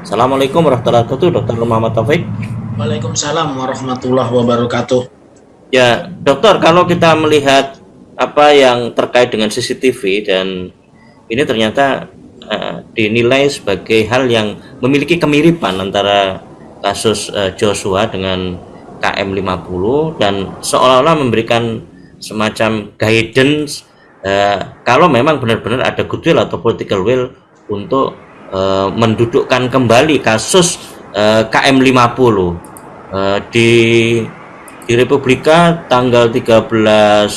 Assalamualaikum warahmatullahi wabarakatuh, Dokter Muhammad Taufik. Waalaikumsalam warahmatullahi wabarakatuh. Ya, dokter, kalau kita melihat apa yang terkait dengan CCTV dan ini ternyata uh, dinilai sebagai hal yang memiliki kemiripan antara kasus uh, Joshua dengan KM50 dan seolah-olah memberikan semacam guidance uh, kalau memang benar-benar ada goodwill atau political will untuk uh, mendudukkan kembali kasus uh, KM50 uh, di di Republika tanggal 13 uh,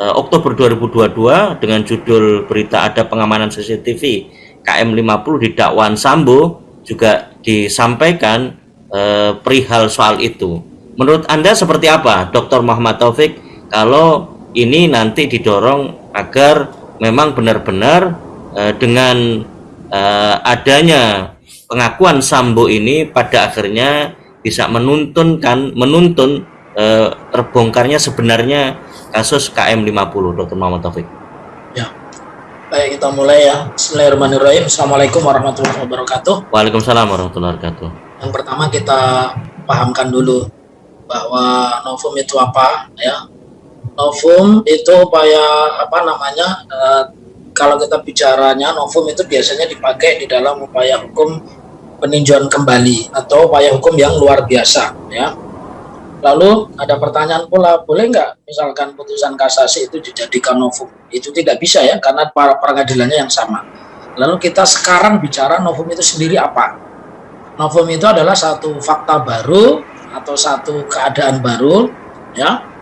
eh, Oktober 2022 dengan judul berita ada pengamanan CCTV KM50 di dakwaan Sambo juga disampaikan uh, perihal soal itu. Menurut Anda seperti apa, Dr. Muhammad Taufik, kalau ini nanti didorong agar memang benar-benar dengan uh, adanya pengakuan Sambo ini pada akhirnya bisa menuntunkan menuntun eh, terbongkarnya sebenarnya kasus KM50 Dr. Muhammad Taufik. Ya. Baik kita mulai ya. Bismillahirrahmanirrahim. Assalamualaikum warahmatullahi wabarakatuh. Waalaikumsalam warahmatullahi wabarakatuh. Yang pertama kita pahamkan dulu bahwa novum itu apa ya. Novum itu upaya apa namanya eh, kalau kita bicaranya novum itu biasanya dipakai di dalam upaya hukum peninjauan kembali atau upaya hukum yang luar biasa ya. Lalu ada pertanyaan pula, boleh nggak misalkan putusan kasasi itu dijadikan novum? Itu tidak bisa ya, karena para pengadilannya yang sama. Lalu kita sekarang bicara novum itu sendiri apa? Novum itu adalah satu fakta baru atau satu keadaan baru, ya.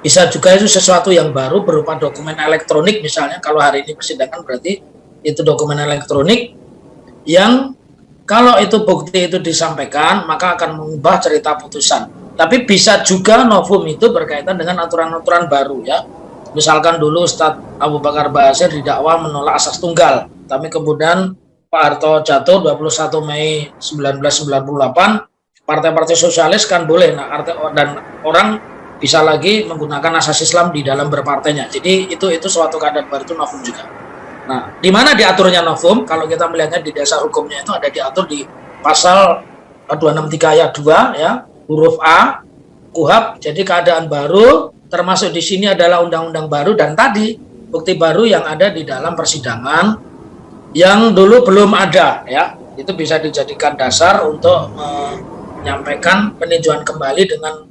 Bisa juga itu sesuatu yang baru berupa dokumen elektronik misalnya. Kalau hari ini persidangan berarti itu dokumen elektronik yang kalau itu bukti itu disampaikan, maka akan mengubah cerita putusan. Tapi bisa juga novum itu berkaitan dengan aturan-aturan baru ya. Misalkan dulu Ustadz Abu Bakar Basir didakwa menolak asas tunggal, tapi kemudian Pak Harto jatuh 21 Mei 1998, partai-partai sosialis kan boleh nah dan orang bisa lagi menggunakan asas Islam di dalam berpartainya. Jadi itu itu suatu keadaan baru itu novum juga. Nah, di mana diaturnya novum? Kalau kita melihatnya di dasar hukumnya itu ada diatur di pasal 263 ayat 2 ya, huruf A, KUHAP. Jadi keadaan baru termasuk di sini adalah undang-undang baru dan tadi bukti baru yang ada di dalam persidangan yang dulu belum ada ya. Itu bisa dijadikan dasar untuk menyampaikan peninjauan kembali dengan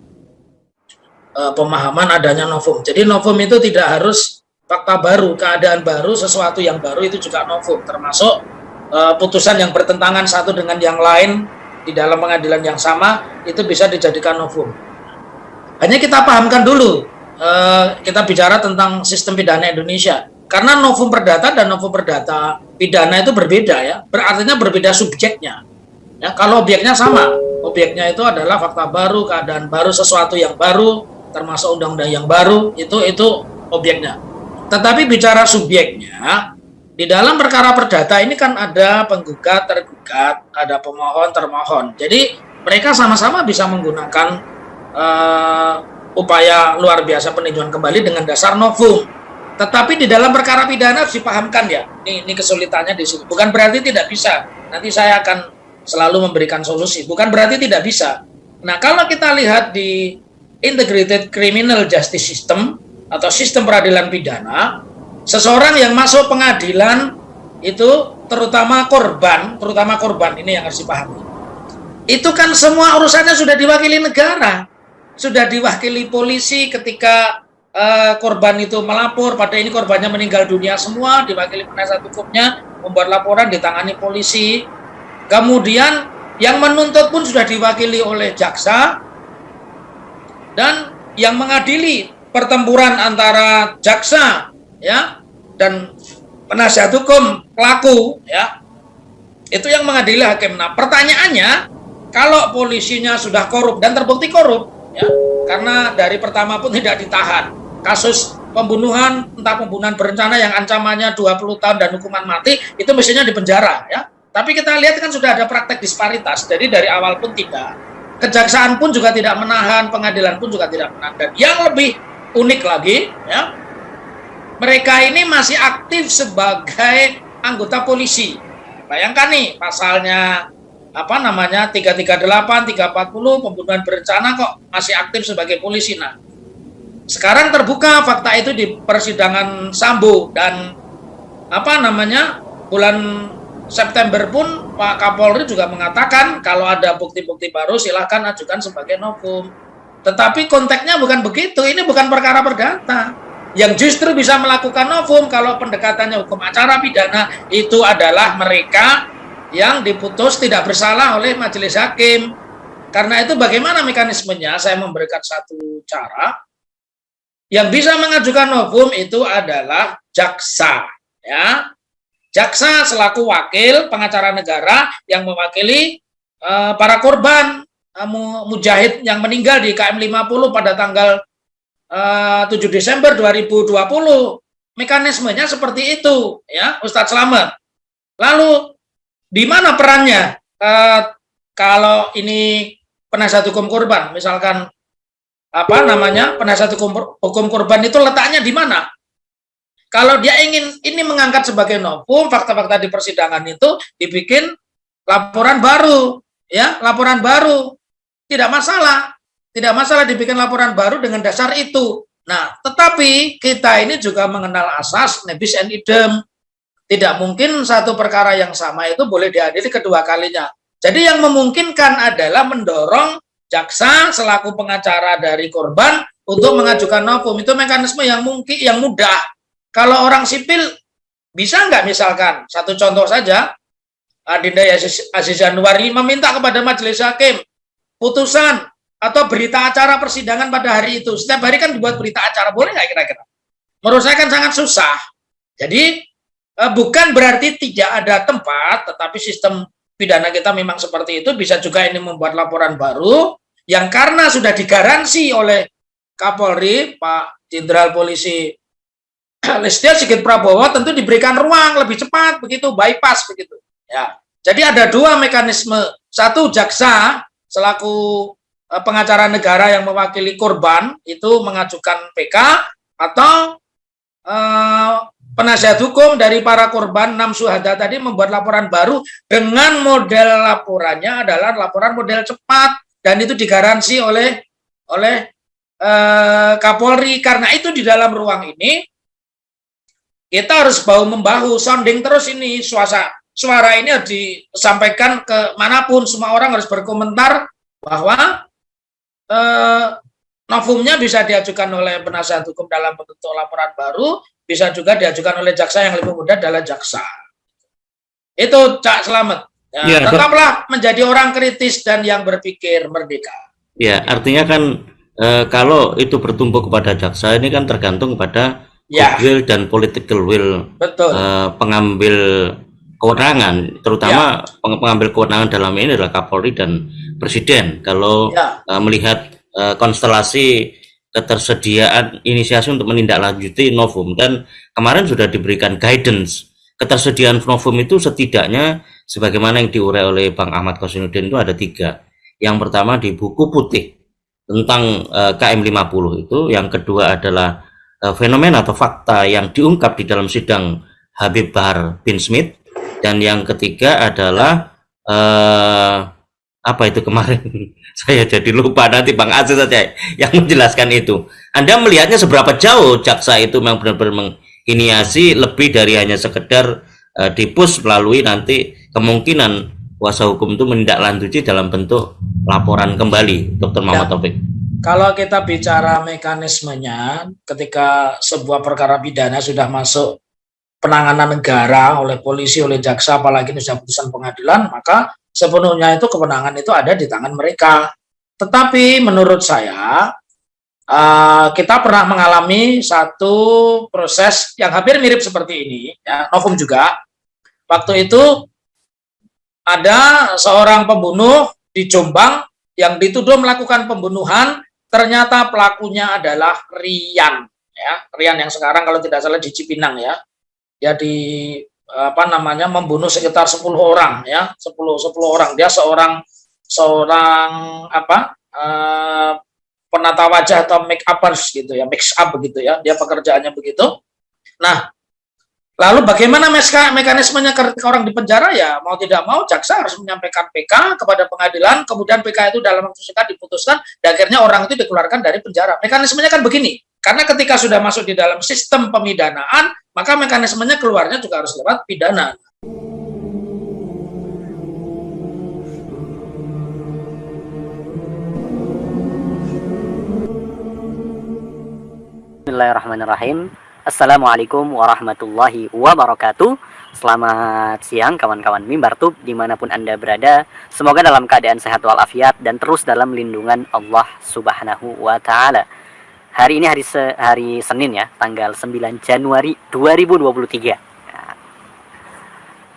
uh, pemahaman adanya novum. Jadi novum itu tidak harus fakta baru, keadaan baru, sesuatu yang baru itu juga novum, termasuk uh, putusan yang bertentangan satu dengan yang lain di dalam pengadilan yang sama itu bisa dijadikan novum. Hanya kita pahamkan dulu, uh, kita bicara tentang sistem pidana Indonesia. Karena novum perdata dan novum perdata pidana itu berbeda ya, berartinya berbeda subjeknya. Ya, kalau objeknya sama, objeknya itu adalah fakta baru, keadaan baru, sesuatu yang baru, termasuk undang-undang yang baru, itu itu objeknya. Tetapi bicara subjeknya, di dalam perkara perdata ini kan ada penggugat, tergugat, ada pemohon, termohon. Jadi mereka sama-sama bisa menggunakan uh, upaya luar biasa peninjauan kembali dengan dasar novum. Tetapi di dalam perkara pidana harus dipahamkan ya, ini, ini kesulitannya di sini. Bukan berarti tidak bisa. Nanti saya akan selalu memberikan solusi. Bukan berarti tidak bisa. Nah kalau kita lihat di Integrated Criminal Justice System, atau sistem peradilan pidana, seseorang yang masuk pengadilan itu terutama korban, terutama korban ini yang harus dipahami. Itu kan semua urusannya sudah diwakili negara, sudah diwakili polisi ketika uh, korban itu melapor, pada ini korbannya meninggal dunia semua, diwakili penasihat hukumnya, membuat laporan ditangani polisi. Kemudian yang menuntut pun sudah diwakili oleh jaksa dan yang mengadili pertempuran antara jaksa ya dan penasihat hukum pelaku ya itu yang mengadili hakim. Nah pertanyaannya kalau polisinya sudah korup dan terbukti korup ya karena dari pertama pun tidak ditahan kasus pembunuhan entah pembunuhan berencana yang ancamannya 20 tahun dan hukuman mati itu mestinya di penjara ya tapi kita lihat kan sudah ada praktek disparitas jadi dari awal pun tidak kejaksaan pun juga tidak menahan pengadilan pun juga tidak menahan dan yang lebih unik lagi ya mereka ini masih aktif sebagai anggota polisi bayangkan nih pasalnya apa namanya 338, 340 pembunuhan berencana kok masih aktif sebagai polisi. Nah, sekarang terbuka fakta itu di persidangan Sambo dan apa namanya bulan September pun Pak Kapolri juga mengatakan kalau ada bukti-bukti baru silahkan ajukan sebagai novum. Tetapi konteksnya bukan begitu, ini bukan perkara perdata. Yang justru bisa melakukan novum kalau pendekatannya hukum acara pidana itu adalah mereka yang diputus tidak bersalah oleh majelis hakim. Karena itu bagaimana mekanismenya? Saya memberikan satu cara. Yang bisa mengajukan novum itu adalah jaksa, ya jaksa selaku wakil pengacara negara yang mewakili uh, para korban uh, mujahid yang meninggal di KM 50 pada tanggal uh, eh, 7 Desember 2020. Mekanismenya seperti itu, ya, Ustadz Slamet. Lalu di mana perannya uh, kalau ini penasihat hukum korban, misalkan apa namanya penasihat hukum hukum korban itu letaknya di mana? Kalau dia ingin ini mengangkat sebagai novum, fakta-fakta di persidangan itu dibikin laporan baru, ya, laporan baru. Tidak masalah. Tidak masalah dibikin laporan baru dengan dasar itu. Nah, tetapi kita ini juga mengenal asas nebis and idem. Tidak mungkin satu perkara yang sama itu boleh dihadiri kedua kalinya. Jadi yang memungkinkan adalah mendorong jaksa selaku pengacara dari korban untuk mengajukan novum. Itu mekanisme yang mungkin yang mudah kalau orang sipil bisa nggak misalkan satu contoh saja Adinda Aziz Januari meminta kepada majelis hakim putusan atau berita acara persidangan pada hari itu. Setiap hari kan dibuat berita acara, boleh nggak kira-kira? Menurut saya kan sangat susah. Jadi eh, bukan berarti tidak ada tempat, tetapi sistem pidana kita memang seperti itu. Bisa juga ini membuat laporan baru yang karena sudah digaransi oleh Kapolri, Pak Jenderal Polisi Listio Sigit Prabowo tentu diberikan ruang lebih cepat begitu bypass begitu. Ya. Jadi ada dua mekanisme. Satu jaksa selaku eh, pengacara negara yang mewakili korban itu mengajukan PK atau eh, penasihat hukum dari para korban enam suhada tadi membuat laporan baru dengan model laporannya adalah laporan model cepat dan itu digaransi oleh oleh eh, Kapolri. Karena itu di dalam ruang ini kita harus bahu membahu sounding terus ini suara suara ini harus disampaikan ke mana pun. Semua orang harus berkomentar bahwa eh, novumnya bisa diajukan oleh penasihat hukum dalam bentuk laporan baru bisa juga diajukan oleh jaksa yang lebih mudah adalah jaksa. Itu cak selamat. Ya, ya, tetaplah menjadi orang kritis dan yang berpikir merdeka. Ya artinya kan e, kalau itu bertumbuh kepada jaksa ini kan tergantung pada ya. will dan political will Betul. Uh, pengambil kewenangan, terutama ya. pengambil kewenangan dalam ini adalah Kapolri dan Presiden. Kalau ya. uh, melihat uh, konstelasi ketersediaan inisiasi untuk menindaklanjuti novum dan kemarin sudah diberikan guidance ketersediaan novum itu setidaknya sebagaimana yang diurai oleh Bang Ahmad Kosinuddin itu ada tiga. Yang pertama di buku putih tentang uh, KM 50 itu, yang kedua adalah uh, fenomena atau fakta yang diungkap di dalam sidang Habib Bahar bin Smith dan yang ketiga adalah uh, apa itu kemarin saya jadi lupa nanti Bang Aziz saja yang menjelaskan itu Anda melihatnya seberapa jauh jaksa itu memang benar-benar menginiasi lebih dari hanya sekedar uh, dipus melalui nanti kemungkinan kuasa hukum itu menindaklanjuti dalam bentuk laporan kembali Dr. Muhammad ya. Taufik kalau kita bicara mekanismenya, ketika sebuah perkara pidana sudah masuk penanganan negara oleh polisi, oleh jaksa, apalagi ini sudah putusan pengadilan, maka sepenuhnya itu kewenangan itu ada di tangan mereka. Tetapi menurut saya, uh, kita pernah mengalami satu proses yang hampir mirip seperti ini, ya, novum juga. Waktu itu ada seorang pembunuh di Jombang yang dituduh melakukan pembunuhan ternyata pelakunya adalah Rian ya. Rian yang sekarang kalau tidak salah di Cipinang ya. Ya di apa namanya membunuh sekitar 10 orang ya. 10 10 orang. Dia seorang seorang apa uh, penata wajah atau make upers gitu ya mix up begitu ya. Dia pekerjaannya begitu. Nah Lalu bagaimana mekanismenya ketika orang di penjara ya mau tidak mau jaksa harus menyampaikan PK kepada pengadilan, kemudian PK itu dalam waktu singkat diputuskan, dan akhirnya orang itu dikeluarkan dari penjara. Mekanismenya kan begini, karena ketika sudah masuk di dalam sistem pemidanaan, maka mekanismenya keluarnya juga harus lewat pidana. Bismillahirrahmanirrahim. Assalamualaikum warahmatullahi wabarakatuh. Selamat siang kawan-kawan mimbar tub di mana pun anda berada. Semoga dalam keadaan sehat walafiat dan terus dalam lindungan Allah subhanahu wa ta'ala. Hari ini hari, se hari Senin ya Tanggal 9 Januari 2023 nah,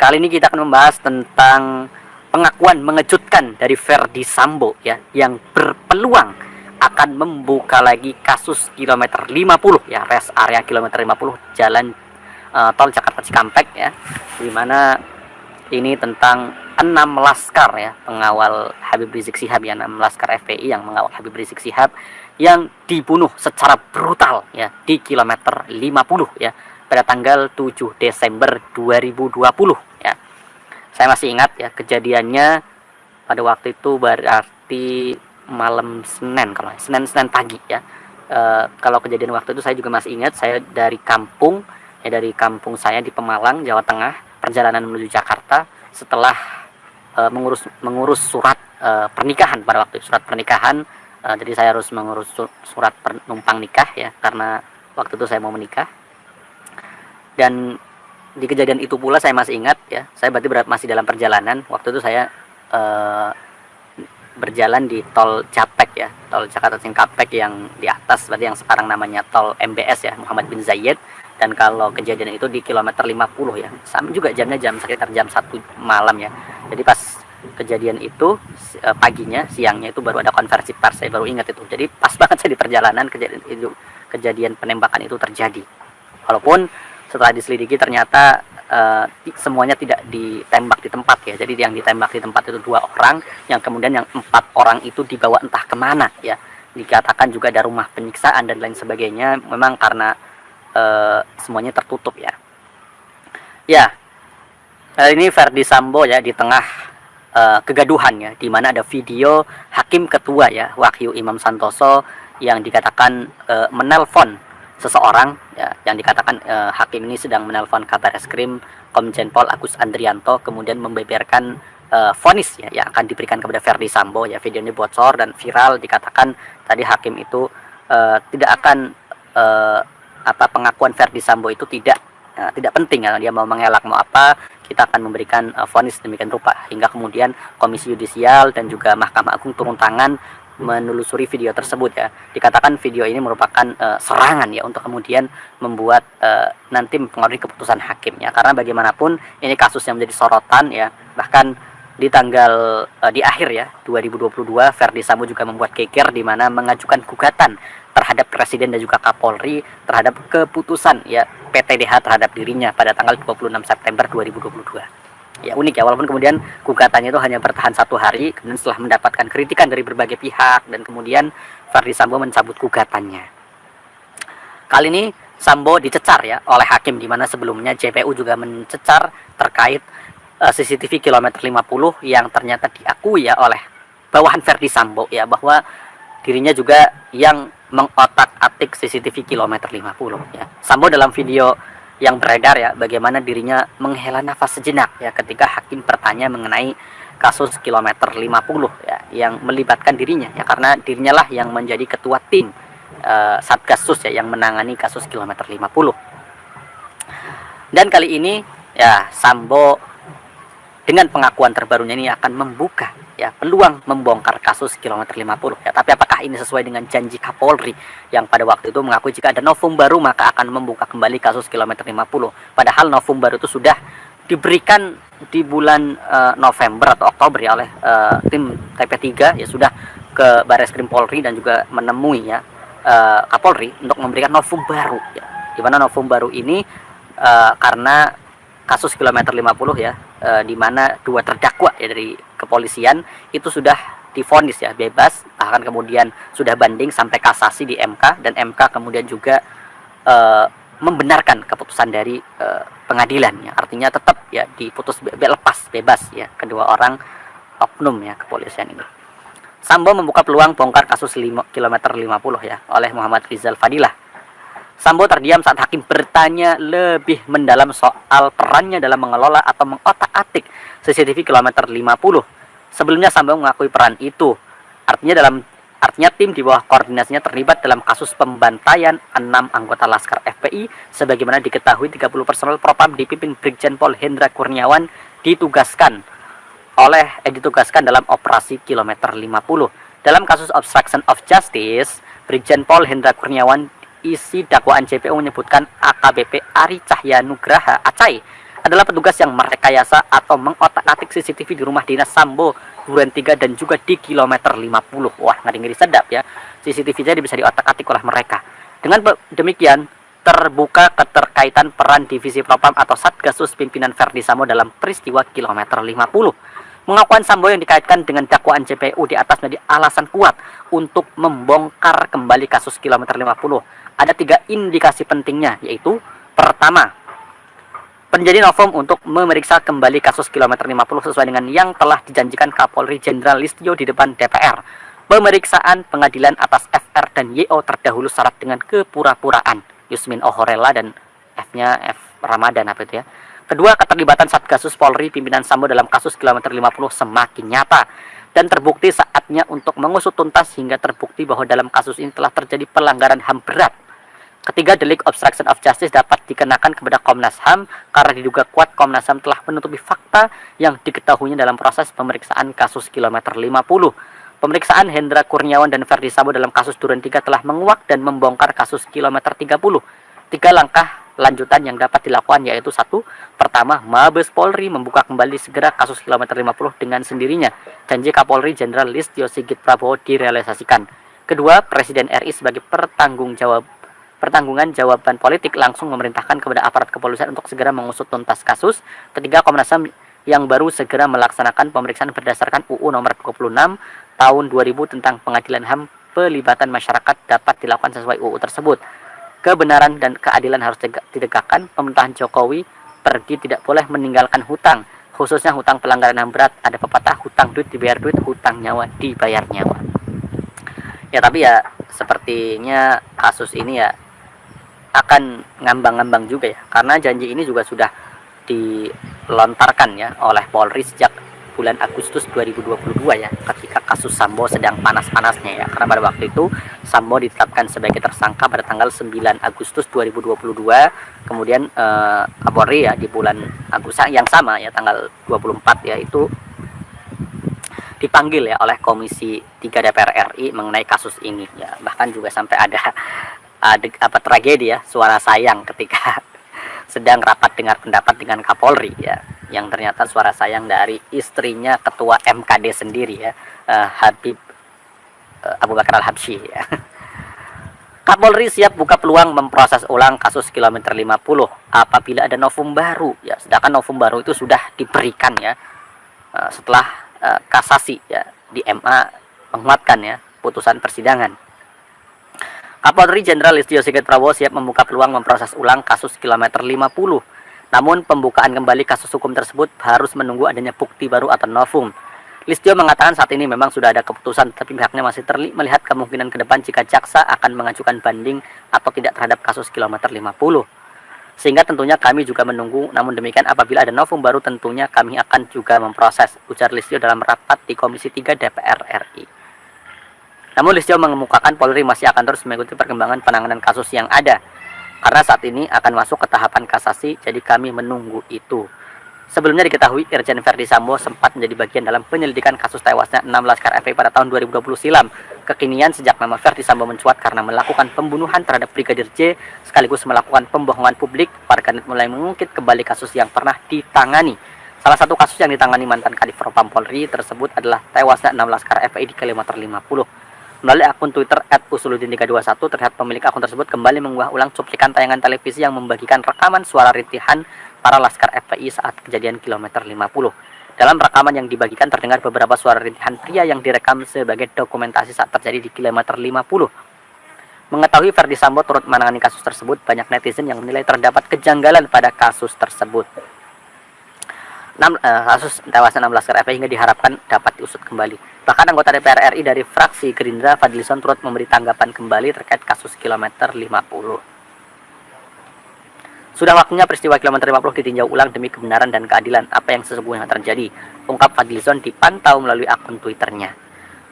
Kali ini kita akan membahas tentang pengakuan mengejutkan dari Verdi Sambo ya Yang berpeluang akan membuka lagi kasus kilometer 50 ya rest area kilometer 50 jalan uh, tol Jakarta Cikampek ya di mana ini tentang enam laskar ya pengawal Habib Rizik Sihab ya enam laskar FPI yang mengawal Habib Rizik Sihab yang dibunuh secara brutal ya di kilometer 50 ya pada tanggal 7 Desember 2020 ya. Saya masih ingat ya kejadiannya pada waktu itu berarti malam Senin kalau Senin Senin pagi ya. E, kalau kejadian waktu itu saya juga masih ingat saya dari kampung ya dari kampung saya di Pemalang Jawa Tengah perjalanan menuju Jakarta setelah e, mengurus mengurus surat e, pernikahan pada waktu itu surat pernikahan. E, jadi saya harus mengurus surat penumpang nikah ya karena waktu itu saya mau menikah. Dan di kejadian itu pula saya masih ingat ya saya berarti masih dalam perjalanan. Waktu itu saya berjalan di tol Japek ya tol Jakarta Cikampek yang di atas berarti yang sekarang namanya tol MBS ya Muhammad bin Zayed. Dan kalau kejadian itu di kilometer 50 ya sama juga jamnya jam sekitar jam satu malam ya. Jadi pas kejadian itu eh, paginya siangnya itu baru ada konversi pers saya baru ingat itu. Jadi pas banget saya di perjalanan kejadian itu kejadian penembakan itu terjadi. Walaupun setelah diselidiki ternyata uh, semuanya tidak ditembak di tempat ya. Jadi yang ditembak di tempat itu dua orang yang kemudian yang empat orang itu dibawa entah ke mana ya. Dikatakan juga ada rumah penyiksaan dan lain sebagainya. Memang karena uh, semuanya tertutup ya. Ya ini Verdi Sambo ya di tengah uh, kegaduhan ya. Di mana ada video hakim ketua ya Wahyu Imam Santoso yang dikatakan uh, menelpon seseorang ya, yang dikatakan eh, hakim ini sedang menelpon kabar eskrim Komjen Pol Agus Andrianto kemudian membeberkan eh, vonis ya yang akan diberikan kepada Ferdi Sambo. Ya video ini bocor dan viral dikatakan tadi hakim itu eh, tidak akan eh, apa pengakuan Ferdi Sambo itu tidak uh, tidak penting. Ya dia mau mengelak mau apa kita akan memberikan uh, vonis demikian rupa. Hingga kemudian Komisi Yudisial dan juga Mahkamah Agung turun tangan menelusuri video tersebut ya. Dikatakan video ini merupakan uh, serangan ya untuk kemudian membuat uh, nanti mempengaruhi keputusan hakimnya. Karena bagaimanapun ini kasus yang menjadi sorotan ya. Bahkan di tanggal uh, di akhir ya 2022 Verdi Sambo juga membuat geger di mana mengajukan gugatan terhadap presiden dan juga Kapolri terhadap keputusan ya PTDH terhadap dirinya pada tanggal 26 September 2022 ya unik ya walaupun kemudian gugatannya itu hanya bertahan satu hari kemudian setelah mendapatkan kritikan dari berbagai pihak dan kemudian Verdi Sambo mencabut gugatannya. Kali ini Sambo dicecar ya oleh hakim di mana sebelumnya JPU juga mencecar terkait uh, eh, CCTV kilometer 50 yang ternyata diakui ya oleh bawahan Verdi Sambo ya bahwa dirinya juga yang mengotak-atik CCTV kilometer 50 ya. Sambo dalam video yang beredar ya bagaimana dirinya menghela nafas sejenak ya ketika hakim bertanya mengenai kasus kilometer 50 ya yang melibatkan dirinya ya karena dirinya lah yang menjadi ketua tim uh, Satgasus ya yang menangani kasus kilometer 50 dan kali ini ya Sambo dengan pengakuan terbarunya ini akan membuka ya peluang membongkar kasus kilometer 50 ya. Tapi apakah ini sesuai dengan janji Kapolri yang pada waktu itu mengakui jika ada novum baru maka akan membuka kembali kasus kilometer 50 padahal novum baru itu sudah diberikan di bulan uh, November atau Oktober ya oleh uh, tim TP3 ya sudah ke Baris Krim Polri dan juga menemui ya uh, Kapolri untuk memberikan novum baru ya. Di mana novum baru ini uh, karena kasus kilometer 50 ya e, di mana dua terdakwa ya dari kepolisian itu sudah difonis ya bebas. Bahkan kemudian sudah banding sampai kasasi di MK dan MK kemudian juga e, membenarkan keputusan dari e, pengadilan ya. Artinya tetap ya diputus be lepas bebas ya kedua orang oknum ya kepolisian ini. Sambo membuka peluang bongkar kasus 5, kilometer 50 ya oleh Muhammad Rizal Fadilah Sambo terdiam saat hakim bertanya lebih mendalam soal perannya dalam mengelola atau mengotak-atik CCTV kilometer 50. Sebelumnya Sambo mengakui peran itu. Artinya dalam artinya tim di bawah koordinasinya terlibat dalam kasus pembantaian 6 anggota Laskar FPI sebagaimana diketahui 30 personel Propam dipimpin Brigjen Pol Hendra Kurniawan ditugaskan oleh eh, ditugaskan dalam operasi kilometer 50. Dalam kasus obstruction of justice, Brigjen Pol Hendra Kurniawan isi dakwaan JPO menyebutkan AKBP Ari Cahya Nugraha Acai adalah petugas yang merekayasa atau mengotak-atik CCTV di rumah dinas Sambo Duren 3 dan juga di kilometer 50. Wah, ngeri-ngeri sedap ya. CCTV jadi bisa diotak-atik oleh mereka. Dengan demikian, terbuka keterkaitan peran divisi propam atau Satgasus pimpinan Verdi Sambo dalam peristiwa kilometer 50. Pengakuan Sambo yang dikaitkan dengan dakwaan JPU di atas menjadi alasan kuat untuk membongkar kembali kasus kilometer 50 ada tiga indikasi pentingnya, yaitu pertama, penjadi Novum untuk memeriksa kembali kasus kilometer 50 sesuai dengan yang telah dijanjikan Kapolri Jenderal Listio di depan DPR. Pemeriksaan pengadilan atas FR dan YO terdahulu syarat dengan kepura-puraan. Yusmin Ohorela dan F-nya F Ramadan apa itu ya. Kedua, keterlibatan Satgasus Polri pimpinan Sambo dalam kasus kilometer 50 semakin nyata dan terbukti saatnya untuk mengusut tuntas hingga terbukti bahwa dalam kasus ini telah terjadi pelanggaran HAM berat Ketiga, delik obstruction of justice dapat dikenakan kepada Komnas HAM karena diduga kuat Komnas HAM telah menutupi fakta yang diketahuinya dalam proses pemeriksaan kasus kilometer 50. Pemeriksaan Hendra Kurniawan dan Ferdi Sambo dalam kasus Duren 3 telah menguak dan membongkar kasus kilometer 30. Tiga langkah lanjutan yang dapat dilakukan yaitu satu, pertama, Mabes Polri membuka kembali segera kasus kilometer 50 dengan sendirinya. Janji Kapolri Jenderal Listio Sigit Prabowo direalisasikan. Kedua, Presiden RI sebagai pertanggung jawab pertanggungan jawaban politik langsung memerintahkan kepada aparat kepolisian untuk segera mengusut tuntas kasus. Ketiga, Komnas HAM yang baru segera melaksanakan pemeriksaan berdasarkan UU nomor 26 tahun 2000 tentang pengadilan HAM pelibatan masyarakat dapat dilakukan sesuai UU tersebut. Kebenaran dan keadilan harus ditegakkan. Pemerintahan Jokowi pergi tidak boleh meninggalkan hutang, khususnya hutang pelanggaran HAM berat. Ada pepatah hutang duit dibayar duit, hutang nyawa dibayar nyawa. Ya tapi ya sepertinya kasus ini ya akan ngambang-ngambang juga ya. Karena janji ini juga sudah dilontarkan ya oleh Polri sejak bulan Agustus 2022 ya ketika kasus Sambo sedang panas-panasnya ya. Karena pada waktu itu Sambo ditetapkan sebagai tersangka pada tanggal 9 Agustus 2022 kemudian eh, Kapolri ya di bulan Agustus yang sama ya tanggal 24 ya itu dipanggil ya oleh Komisi 3 DPR RI mengenai kasus ini ya. Bahkan juga sampai ada ada apa tragedi ya suara sayang ketika sedang rapat dengar pendapat dengan Kapolri ya. Yang ternyata suara sayang dari istrinya ketua MKD sendiri ya. Uh, Habib uh, Abu Bakar Al Habsyi ya. Kapolri siap buka peluang memproses ulang kasus kilometer 50 apabila ada novum baru ya. Sedangkan novum baru itu sudah diberikan ya. Uh, setelah uh, kasasi ya di MA menguatkan ya putusan persidangan Kapolri Jenderal Listio Sigit Prabowo siap membuka peluang memproses ulang kasus kilometer 50. Namun pembukaan kembali kasus hukum tersebut harus menunggu adanya bukti baru atau novum. Listio mengatakan saat ini memang sudah ada keputusan, tapi pihaknya masih terli melihat kemungkinan ke depan jika jaksa akan mengajukan banding atau tidak terhadap kasus kilometer 50. Sehingga tentunya kami juga menunggu, namun demikian apabila ada novum baru tentunya kami akan juga memproses, ujar Listio dalam rapat di Komisi 3 DPR RI. Namun Listio mengemukakan Polri masih akan terus mengikuti perkembangan penanganan kasus yang ada. Karena saat ini akan masuk ke tahapan kasasi, jadi kami menunggu itu. Sebelumnya diketahui Irjen Verdi Sambo sempat menjadi bagian dalam penyelidikan kasus tewasnya 16 Laskar pada tahun 2020 silam. Kekinian sejak nama Verdi Sambo mencuat karena melakukan pembunuhan terhadap Brigadir J sekaligus melakukan pembohongan publik, warganet mulai mengungkit kembali kasus yang pernah ditangani. Salah satu kasus yang ditangani mantan Kadif Propam Polri tersebut adalah tewasnya 16 Laskar di kilometer 50. Melalui akun Twitter @usuludin321 terlihat pemilik akun tersebut kembali mengunggah ulang cuplikan tayangan televisi yang membagikan rekaman suara rintihan para laskar FPI saat kejadian kilometer 50. Dalam rekaman yang dibagikan terdengar beberapa suara rintihan pria yang direkam sebagai dokumentasi saat terjadi di kilometer 50. Mengetahui Ferdi Sambo turut menangani kasus tersebut, banyak netizen yang menilai terdapat kejanggalan pada kasus tersebut. 6, uh, kasus tewasnya 16 KRP hingga diharapkan dapat diusut kembali. Bahkan anggota DPR RI dari fraksi Gerindra Fadlison turut memberi tanggapan kembali terkait kasus kilometer 50. Sudah waktunya peristiwa kilometer 50 ditinjau ulang demi kebenaran dan keadilan apa yang sesungguhnya terjadi, ungkap Fadlison dipantau melalui akun Twitternya.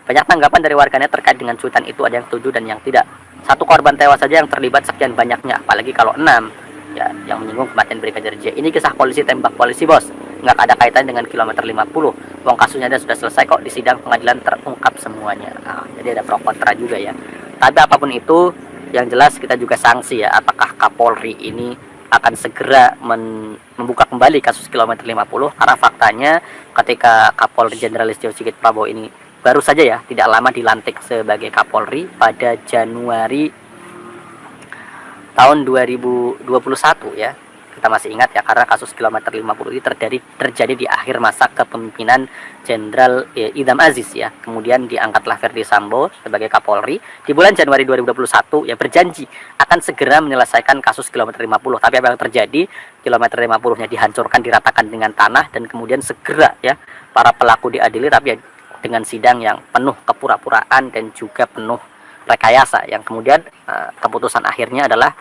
Banyak tanggapan dari warganet terkait dengan cuitan itu ada yang setuju dan yang tidak. Satu korban tewas saja yang terlibat sekian banyaknya, apalagi kalau enam. Ya, yang menyinggung kematian Brigadir J. Ini kisah polisi tembak polisi, bos. Nggak ada kaitan dengan kilometer 50. Wong kasusnya sudah selesai kok di sidang pengadilan terungkap semuanya. Nah, jadi ada pro kontra juga ya. Tapi apa pun itu, yang jelas kita juga sanksi ya. Apakah Kapolri ini akan segera membuka kembali kasus kilometer 50 karena faktanya ketika Kapolri Jenderal Listio Sigit Prabowo ini baru saja ya tidak lama dilantik sebagai Kapolri pada Januari tahun 2021 ya kita masih ingat ya karena kasus kilometer 50 ini terjadi terjadi di akhir masa kepemimpinan Jenderal ya, Idam Aziz ya. Kemudian diangkatlah Ferdi Sambo sebagai Kapolri. Di bulan Januari 2021 ya berjanji akan segera menyelesaikan kasus kilometer 50 tapi apa yang terjadi? Kilometer 50 nya dihancurkan diratakan dengan tanah dan kemudian segera ya para pelaku diadili tapi ya dengan sidang yang penuh kepura-puraan dan juga penuh rekayasa. Yang kemudian uh, keputusan akhirnya adalah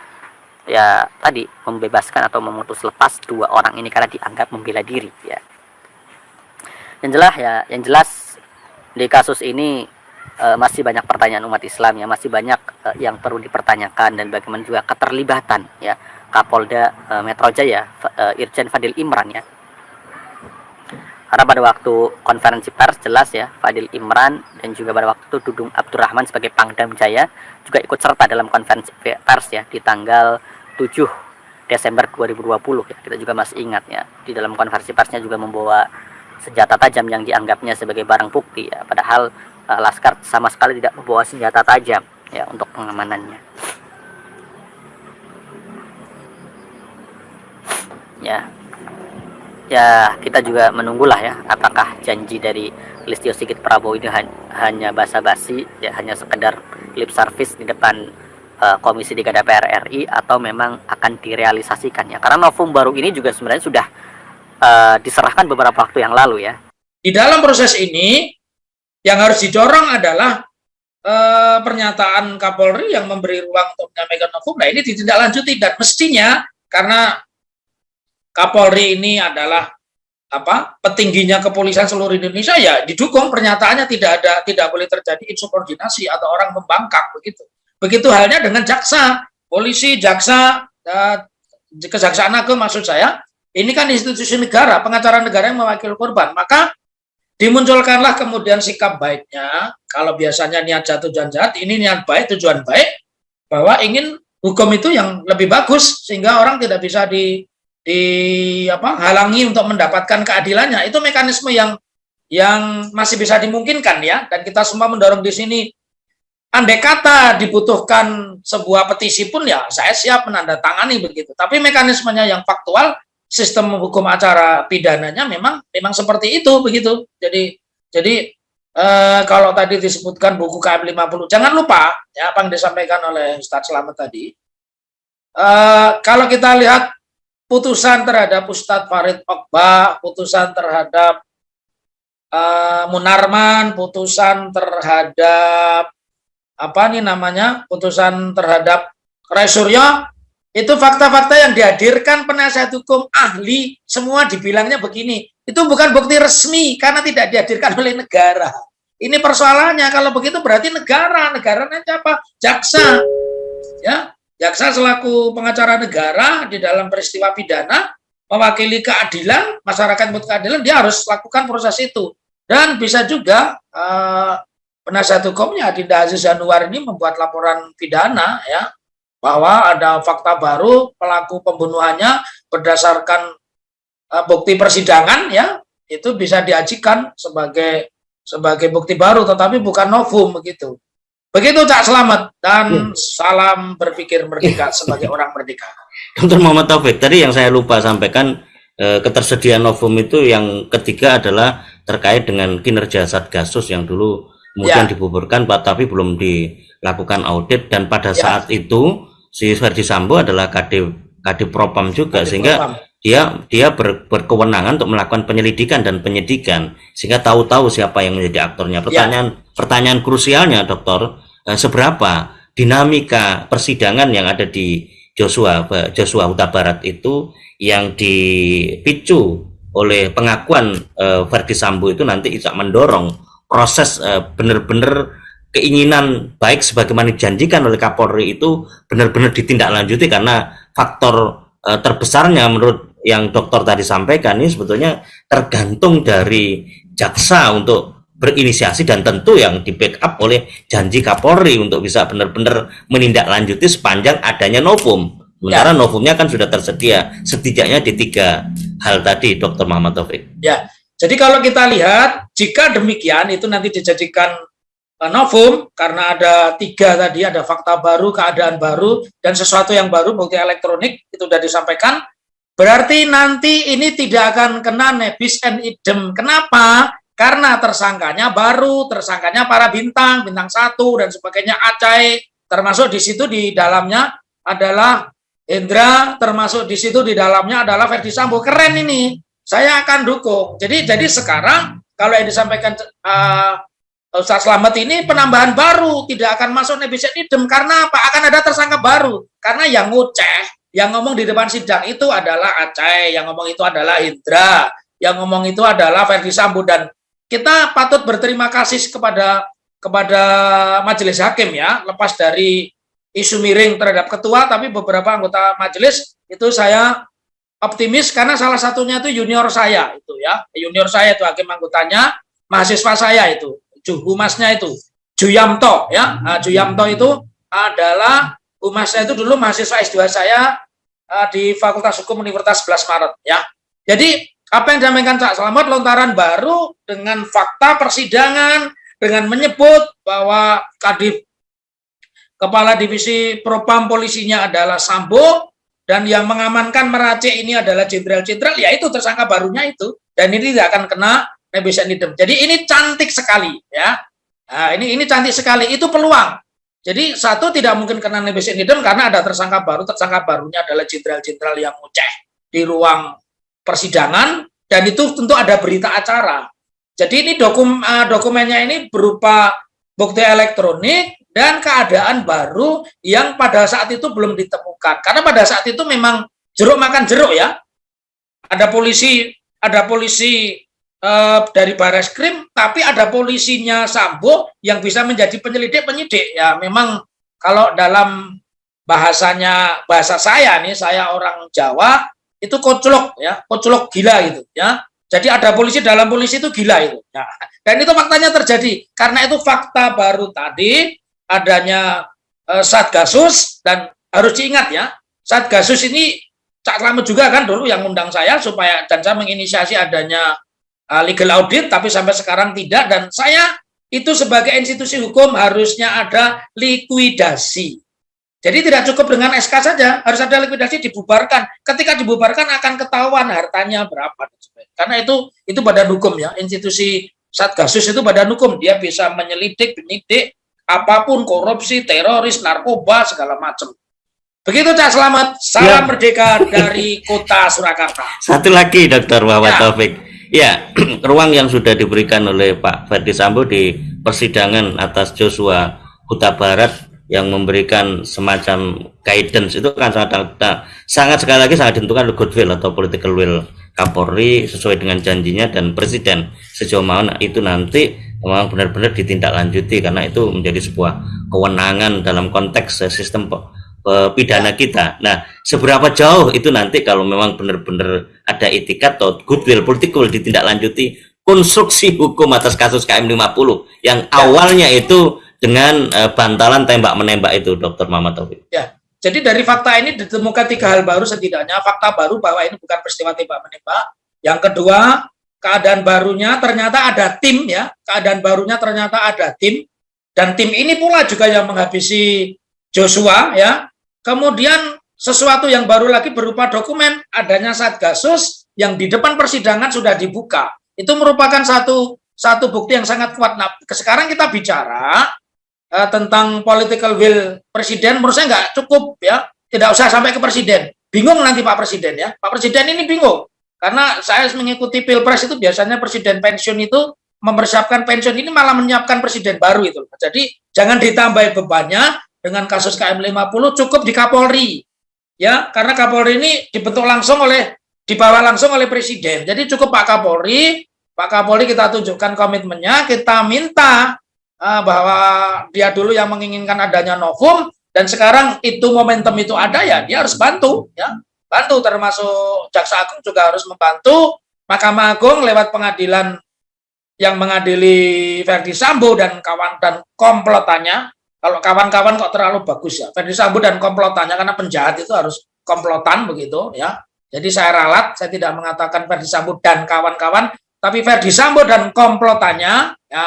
ya tadi membebaskan atau memutus lepas dua orang ini karena dianggap membela diri ya. Yang jelas ya yang jelas di kasus ini uh, masih banyak pertanyaan umat Islam ya masih banyak uh, yang perlu dipertanyakan dan bagaimana juga keterlibatan ya Kapolda uh, Metro Jaya uh, Irjen Fadil Imran ya. Karena pada waktu konferensi pers jelas ya Fadil Imran dan juga pada waktu Dudung Abdurrahman sebagai Pangdam Jaya juga ikut serta dalam konferensi pers ya di tanggal 7 Desember 2020 ya. Kita juga masih ingat ya. Di dalam konferensi persnya juga membawa senjata tajam yang dianggapnya sebagai barang bukti ya. Padahal uh, Laskar sama sekali tidak membawa senjata tajam ya untuk pengamanannya. Ya. Ya kita juga menunggulah ya apakah janji dari Listio Sigit Prabowo ini hanya basa-basi ya hanya sekedar lip service di depan uh, Komisi 3 DPR RI atau memang akan direalisasikan ya. Karena novum baru ini juga sebenarnya sudah uh, diserahkan beberapa waktu yang lalu ya. Di dalam proses ini yang harus didorong adalah uh, pernyataan Kapolri yang memberi ruang untuk menyampaikan novum nah ini ditindaklanjuti. Dan mestinya karena Kapolri ini adalah apa petingginya kepolisian seluruh Indonesia ya didukung. Pernyataannya tidak ada tidak boleh terjadi insubordinasi atau orang membangkang begitu begitu halnya dengan jaksa polisi jaksa uh, kejaksaan agung maksud saya. Ini kan institusi negara pengacara negara yang mewakili korban. Maka dimunculkanlah kemudian sikap baiknya. Kalau biasanya niat jatuh tujuan jahat ini niat baik tujuan baik bahwa ingin hukum itu yang lebih bagus sehingga orang tidak bisa di di untuk mendapatkan keadilannya. Itu mekanisme yang yang masih bisa dimungkinkan ya. Dan kita semua mendorong di sini andai kata dibutuhkan sebuah petisi pun ya saya siap menandatangani begitu. Tapi mekanismenya yang faktual sistem hukum acara pidananya memang memang seperti itu begitu. Jadi jadi eh, kalau tadi disebutkan buku KM 50 jangan lupa ya apa yang disampaikan oleh Ustadz Selamat tadi. Eh, kalau kita lihat putusan terhadap Ustadz Farid Okbah, putusan terhadap uh, Munarman, putusan terhadap apa nih namanya, putusan terhadap Resuryo, itu fakta-fakta yang dihadirkan penasihat hukum ahli, semua dibilangnya begini, itu bukan bukti resmi karena tidak dihadirkan oleh negara. Ini persoalannya, kalau begitu berarti negara, negara nanti apa? Jaksa, ya Jaksa selaku pengacara negara di dalam peristiwa pidana mewakili keadilan, masyarakat butuh keadilan, dia harus lakukan proses itu. Dan bisa juga uh, penasihat hukumnya Adinda Aziz Januar ini membuat laporan pidana ya bahwa ada fakta baru pelaku pembunuhannya berdasarkan uh, bukti persidangan ya itu bisa diajikan sebagai sebagai bukti baru tetapi bukan novum begitu. Begitu Cak Selamat dan ya. salam berpikir merdeka ya. sebagai orang merdeka. Dr. Muhammad Taufik, tadi yang saya lupa sampaikan eh, ketersediaan novum itu yang ketiga adalah terkait dengan kinerja Satgasus yang dulu kemudian Ya. dibubarkan Pak tapi belum dilakukan audit dan pada Ya. saat itu si Verdi Sambo adalah Kadif Kadif Propam juga Kadif sehingga Propam. dia dia ber- berkewenangan untuk melakukan penyelidikan dan penyidikan sehingga tahu-tahu siapa yang menjadi aktornya. Pertanyaan pertanyaan krusialnya Dokter, eh, seberapa dinamika persidangan yang ada di Joshua Joshua Huta Barat itu yang dipicu oleh pengakuan eh, Sambo itu nanti bisa mendorong proses eh, benar-benar keinginan baik sebagaimana dijanjikan oleh Kapolri itu benar-benar ditindaklanjuti karena faktor eh, terbesarnya menurut yang dokter tadi sampaikan ini sebetulnya tergantung dari jaksa untuk berinisiasi dan tentu yang di backup oleh janji Kapolri untuk bisa benar-benar menindaklanjuti sepanjang adanya novum. Sementara novumnya kan sudah tersedia setidaknya di tiga hal tadi, Dr. Muhammad Taufik. Ya, jadi kalau kita lihat, jika demikian itu nanti dijadikan uh, novum karena ada tiga tadi, ada fakta baru, keadaan baru, dan sesuatu yang baru, bukti elektronik itu sudah disampaikan. Berarti nanti ini tidak akan kena nebis and idem. Kenapa? Karena tersangkanya baru, tersangkanya para bintang, bintang satu dan sebagainya, acai, termasuk di situ di dalamnya adalah Hendra, termasuk di situ di dalamnya adalah Verdi Sambo. Keren ini saya akan dukung. Jadi jadi sekarang kalau yang disampaikan uh, Ustaz Slamet ini penambahan baru tidak akan masuk nebis idem karena apa? Akan ada tersangka baru. Karena yang ngoceh, yang ngomong di depan sidang itu adalah Aceh, yang ngomong itu adalah Indra, yang ngomong itu adalah Verdi Sambo dan kita patut berterima kasih kepada kepada majelis hakim ya, lepas dari isu miring terhadap ketua, tapi beberapa anggota majelis itu saya optimis karena salah satunya itu junior saya itu ya. Junior saya itu hakim anggotanya mahasiswa saya itu humasnya itu Juyamto ya. Nah, Juyamto itu adalah humasnya itu dulu mahasiswa S2 saya uh, di Fakultas Hukum Universitas 11 Maret ya. Jadi apa yang disampaikan Cak Selamat lontaran baru dengan fakta persidangan dengan menyebut bahwa Kadif Kepala Divisi Propam polisinya adalah Sambo dan yang mengamankan meracik ini adalah jenderal-jenderal, ya itu tersangka barunya itu dan ini tidak akan kena nebis. Jadi ini cantik sekali ya. Nah, ini ini cantik sekali itu peluang. Jadi satu tidak mungkin kena nebis karena ada tersangka baru, tersangka barunya adalah jenderal-jenderal yang ngoceh di ruang persidangan dan itu tentu ada berita acara. Jadi ini dokum, uh, dokumennya ini berupa bukti elektronik dan keadaan baru yang pada saat itu belum ditemukan. Karena pada saat itu memang jeruk makan jeruk ya. Ada polisi, ada polisi uh, dari Baris Krim, tapi ada polisinya Sambo yang bisa menjadi penyelidik penyidik. Ya memang kalau dalam bahasanya bahasa saya nih, saya orang Jawa itu koclok ya, koclok gila gitu ya. Jadi ada polisi dalam polisi itu gila itu. Ya. Dan itu faktanya terjadi. Karena itu fakta baru tadi adanya uh, Satgasus dan harus diingat ya, Satgasus ini Cak Slamet juga kan dulu yang undang saya supaya dan saya menginisiasi adanya uh, legal audit tapi sampai sekarang tidak dan saya itu sebagai institusi hukum harusnya ada likuidasi. Jadi tidak cukup dengan SK saja, harus ada likuidasi dibubarkan. Ketika dibubarkan akan ketahuan hartanya berapa. Karena itu itu badan hukum ya, institusi Satgasus itu badan hukum, dia bisa menyelidik, penyidik apa pun korupsi, teroris, narkoba segala macam. Begitu Cak Selamat, salam Ya. merdeka dari kota Surakarta. Satu lagi Dr. Muhammad Ya. Taufik. Ya, ruang yang sudah diberikan oleh Pak Ferdi Sambo di persidangan atas Joshua Huta Barat yang memberikan semacam guidance itu kan sangat sangat sekali lagi sangat ditentukan oleh goodwill atau political will Kapolri sesuai dengan janjinya dan Presiden sejauh mana itu nanti memang benar-benar ditindaklanjuti karena itu menjadi sebuah kewenangan dalam konteks eh, sistem pidana kita. Nah, seberapa jauh itu nanti kalau memang benar-benar ada etikat atau goodwill political ditindaklanjuti konstruksi hukum atas kasus KM 50 yang awalnya itu dengan eh, bantalan tembak menembak itu Dr. Muhammad Taufik. Ya, jadi dari fakta ini ditemukan tiga hal baru setidaknya. Fakta baru bahwa ini bukan peristiwa tembak menembak. Yang kedua, keadaan barunya ternyata ada tim ya. Keadaan barunya ternyata ada tim dan tim ini pula juga yang menghabisi Joshua ya. Kemudian sesuatu yang baru lagi berupa dokumen adanya Satgasus yang di depan persidangan sudah dibuka. Itu merupakan satu satu bukti yang sangat kuat. Nah, sekarang kita bicara uh, tentang political will presiden, menurut saya nggak cukup ya, tidak usah sampai ke presiden. Bingung nanti Pak Presiden ya, Pak Presiden ini bingung karena saya mengikuti pilpres itu biasanya presiden pensiun itu mempersiapkan pensiun ini malah menyiapkan presiden baru itu. Jadi jangan ditambah bebannya dengan kasus KM 50 cukup di Kapolri. Ya, karena Kapolri ini dibentuk langsung oleh dibawa langsung oleh presiden. Jadi cukup Pak Kapolri, Pak Kapolri kita tunjukkan komitmennya, kita minta uh, bahwa dia dulu yang menginginkan adanya novum dan sekarang itu momentum itu ada ya, dia harus bantu ya. Bantu termasuk Jaksa Agung juga harus membantu Mahkamah Agung lewat pengadilan yang mengadili Verdi Sambo dan kawan dan komplotannya. Kalau kawan-kawan kok terlalu bagus ya. Verdi Sambo dan komplotannya karena penjahat itu harus komplotan begitu ya. Jadi saya ralat, saya tidak mengatakan Verdi Sambo dan kawan-kawan, tapi Verdi Sambo dan komplotannya ya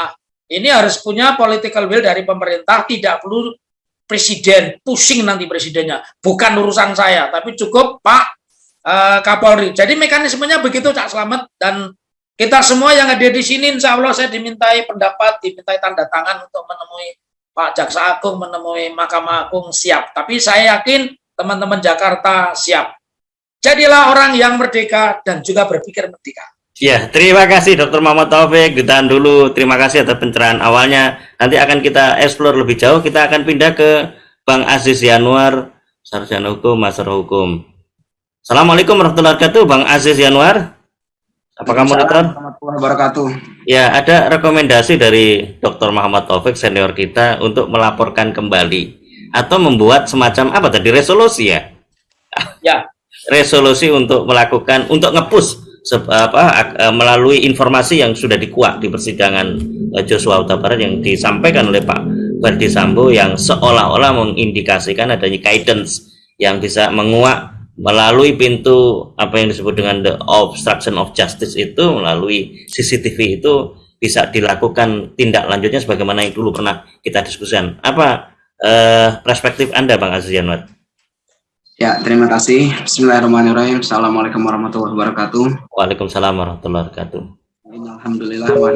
ini harus punya political will dari pemerintah, tidak perlu presiden pusing nanti presidennya, bukan urusan saya, tapi cukup Pak uh, Kapolri. Jadi mekanismenya begitu Cak Slamet dan kita semua yang ada di sini, insya Allah saya dimintai pendapat, dimintai tanda tangan untuk menemui Pak Jaksa Agung, menemui Mahkamah Agung siap. Tapi saya yakin teman-teman Jakarta siap. Jadilah orang yang merdeka dan juga berpikir merdeka. Ya, terima kasih Dr. Muhammad Taufik. Ditahan dulu. Terima kasih atas pencerahan awalnya. Nanti akan kita explore lebih jauh. Kita akan pindah ke Bang Aziz Yanuar, Sarjana Hukum, Master Hukum. Assalamualaikum warahmatullahi wabarakatuh, Bang Aziz Yanuar. Apa kamu, Dokter? wabarakatuh. Ya, ada rekomendasi dari Dr. Muhammad Taufik senior kita untuk melaporkan kembali atau membuat semacam apa tadi resolusi ya? Ya. Resolusi untuk melakukan untuk ngepus apa e, melalui informasi yang sudah dikuak di persidangan e, Joshua Huta Barat yang disampaikan oleh Pak Verdi Sambo yang seolah-olah mengindikasikan adanya guidance yang bisa menguak melalui pintu apa yang disebut dengan the obstruction of justice itu melalui CCTV itu bisa dilakukan tindak lanjutnya sebagaimana yang dulu pernah kita diskusikan. Apa eh, perspektif Anda Bang Aziz Yanwar? Ya, terima kasih. Bismillahirrahmanirrahim. Assalamualaikum warahmatullahi wabarakatuh. Waalaikumsalam warahmatullahi wabarakatuh. Innalhamdulillah wa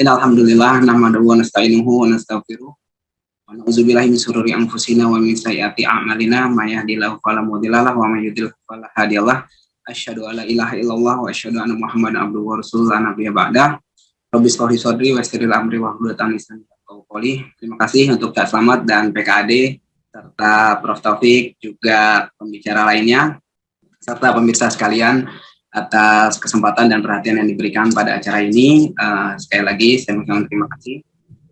innalhamdulillah nahmaduhu wa nasta'inuhu wa nastaghfiruh Wa na'udzubillahi min sururi anfusina wa min sayyiati a'malina may yahdihillahu fala mudhillalah wa may yudhlil fala hadiyalah. Asyhadu alla ilaha illallah wa asyhadu anna Muhammadan abduhu wa rasuluhu la nabiyya ba'da. Rabbi shrah sadri wa yassir amri wa hlul lisan Terima kasih untuk Kak Selamat dan PKAD serta Prof Taufik juga pembicara lainnya serta pemirsa sekalian atas kesempatan dan perhatian yang diberikan pada acara ini. Uh, sekali lagi saya mengucapkan terima kasih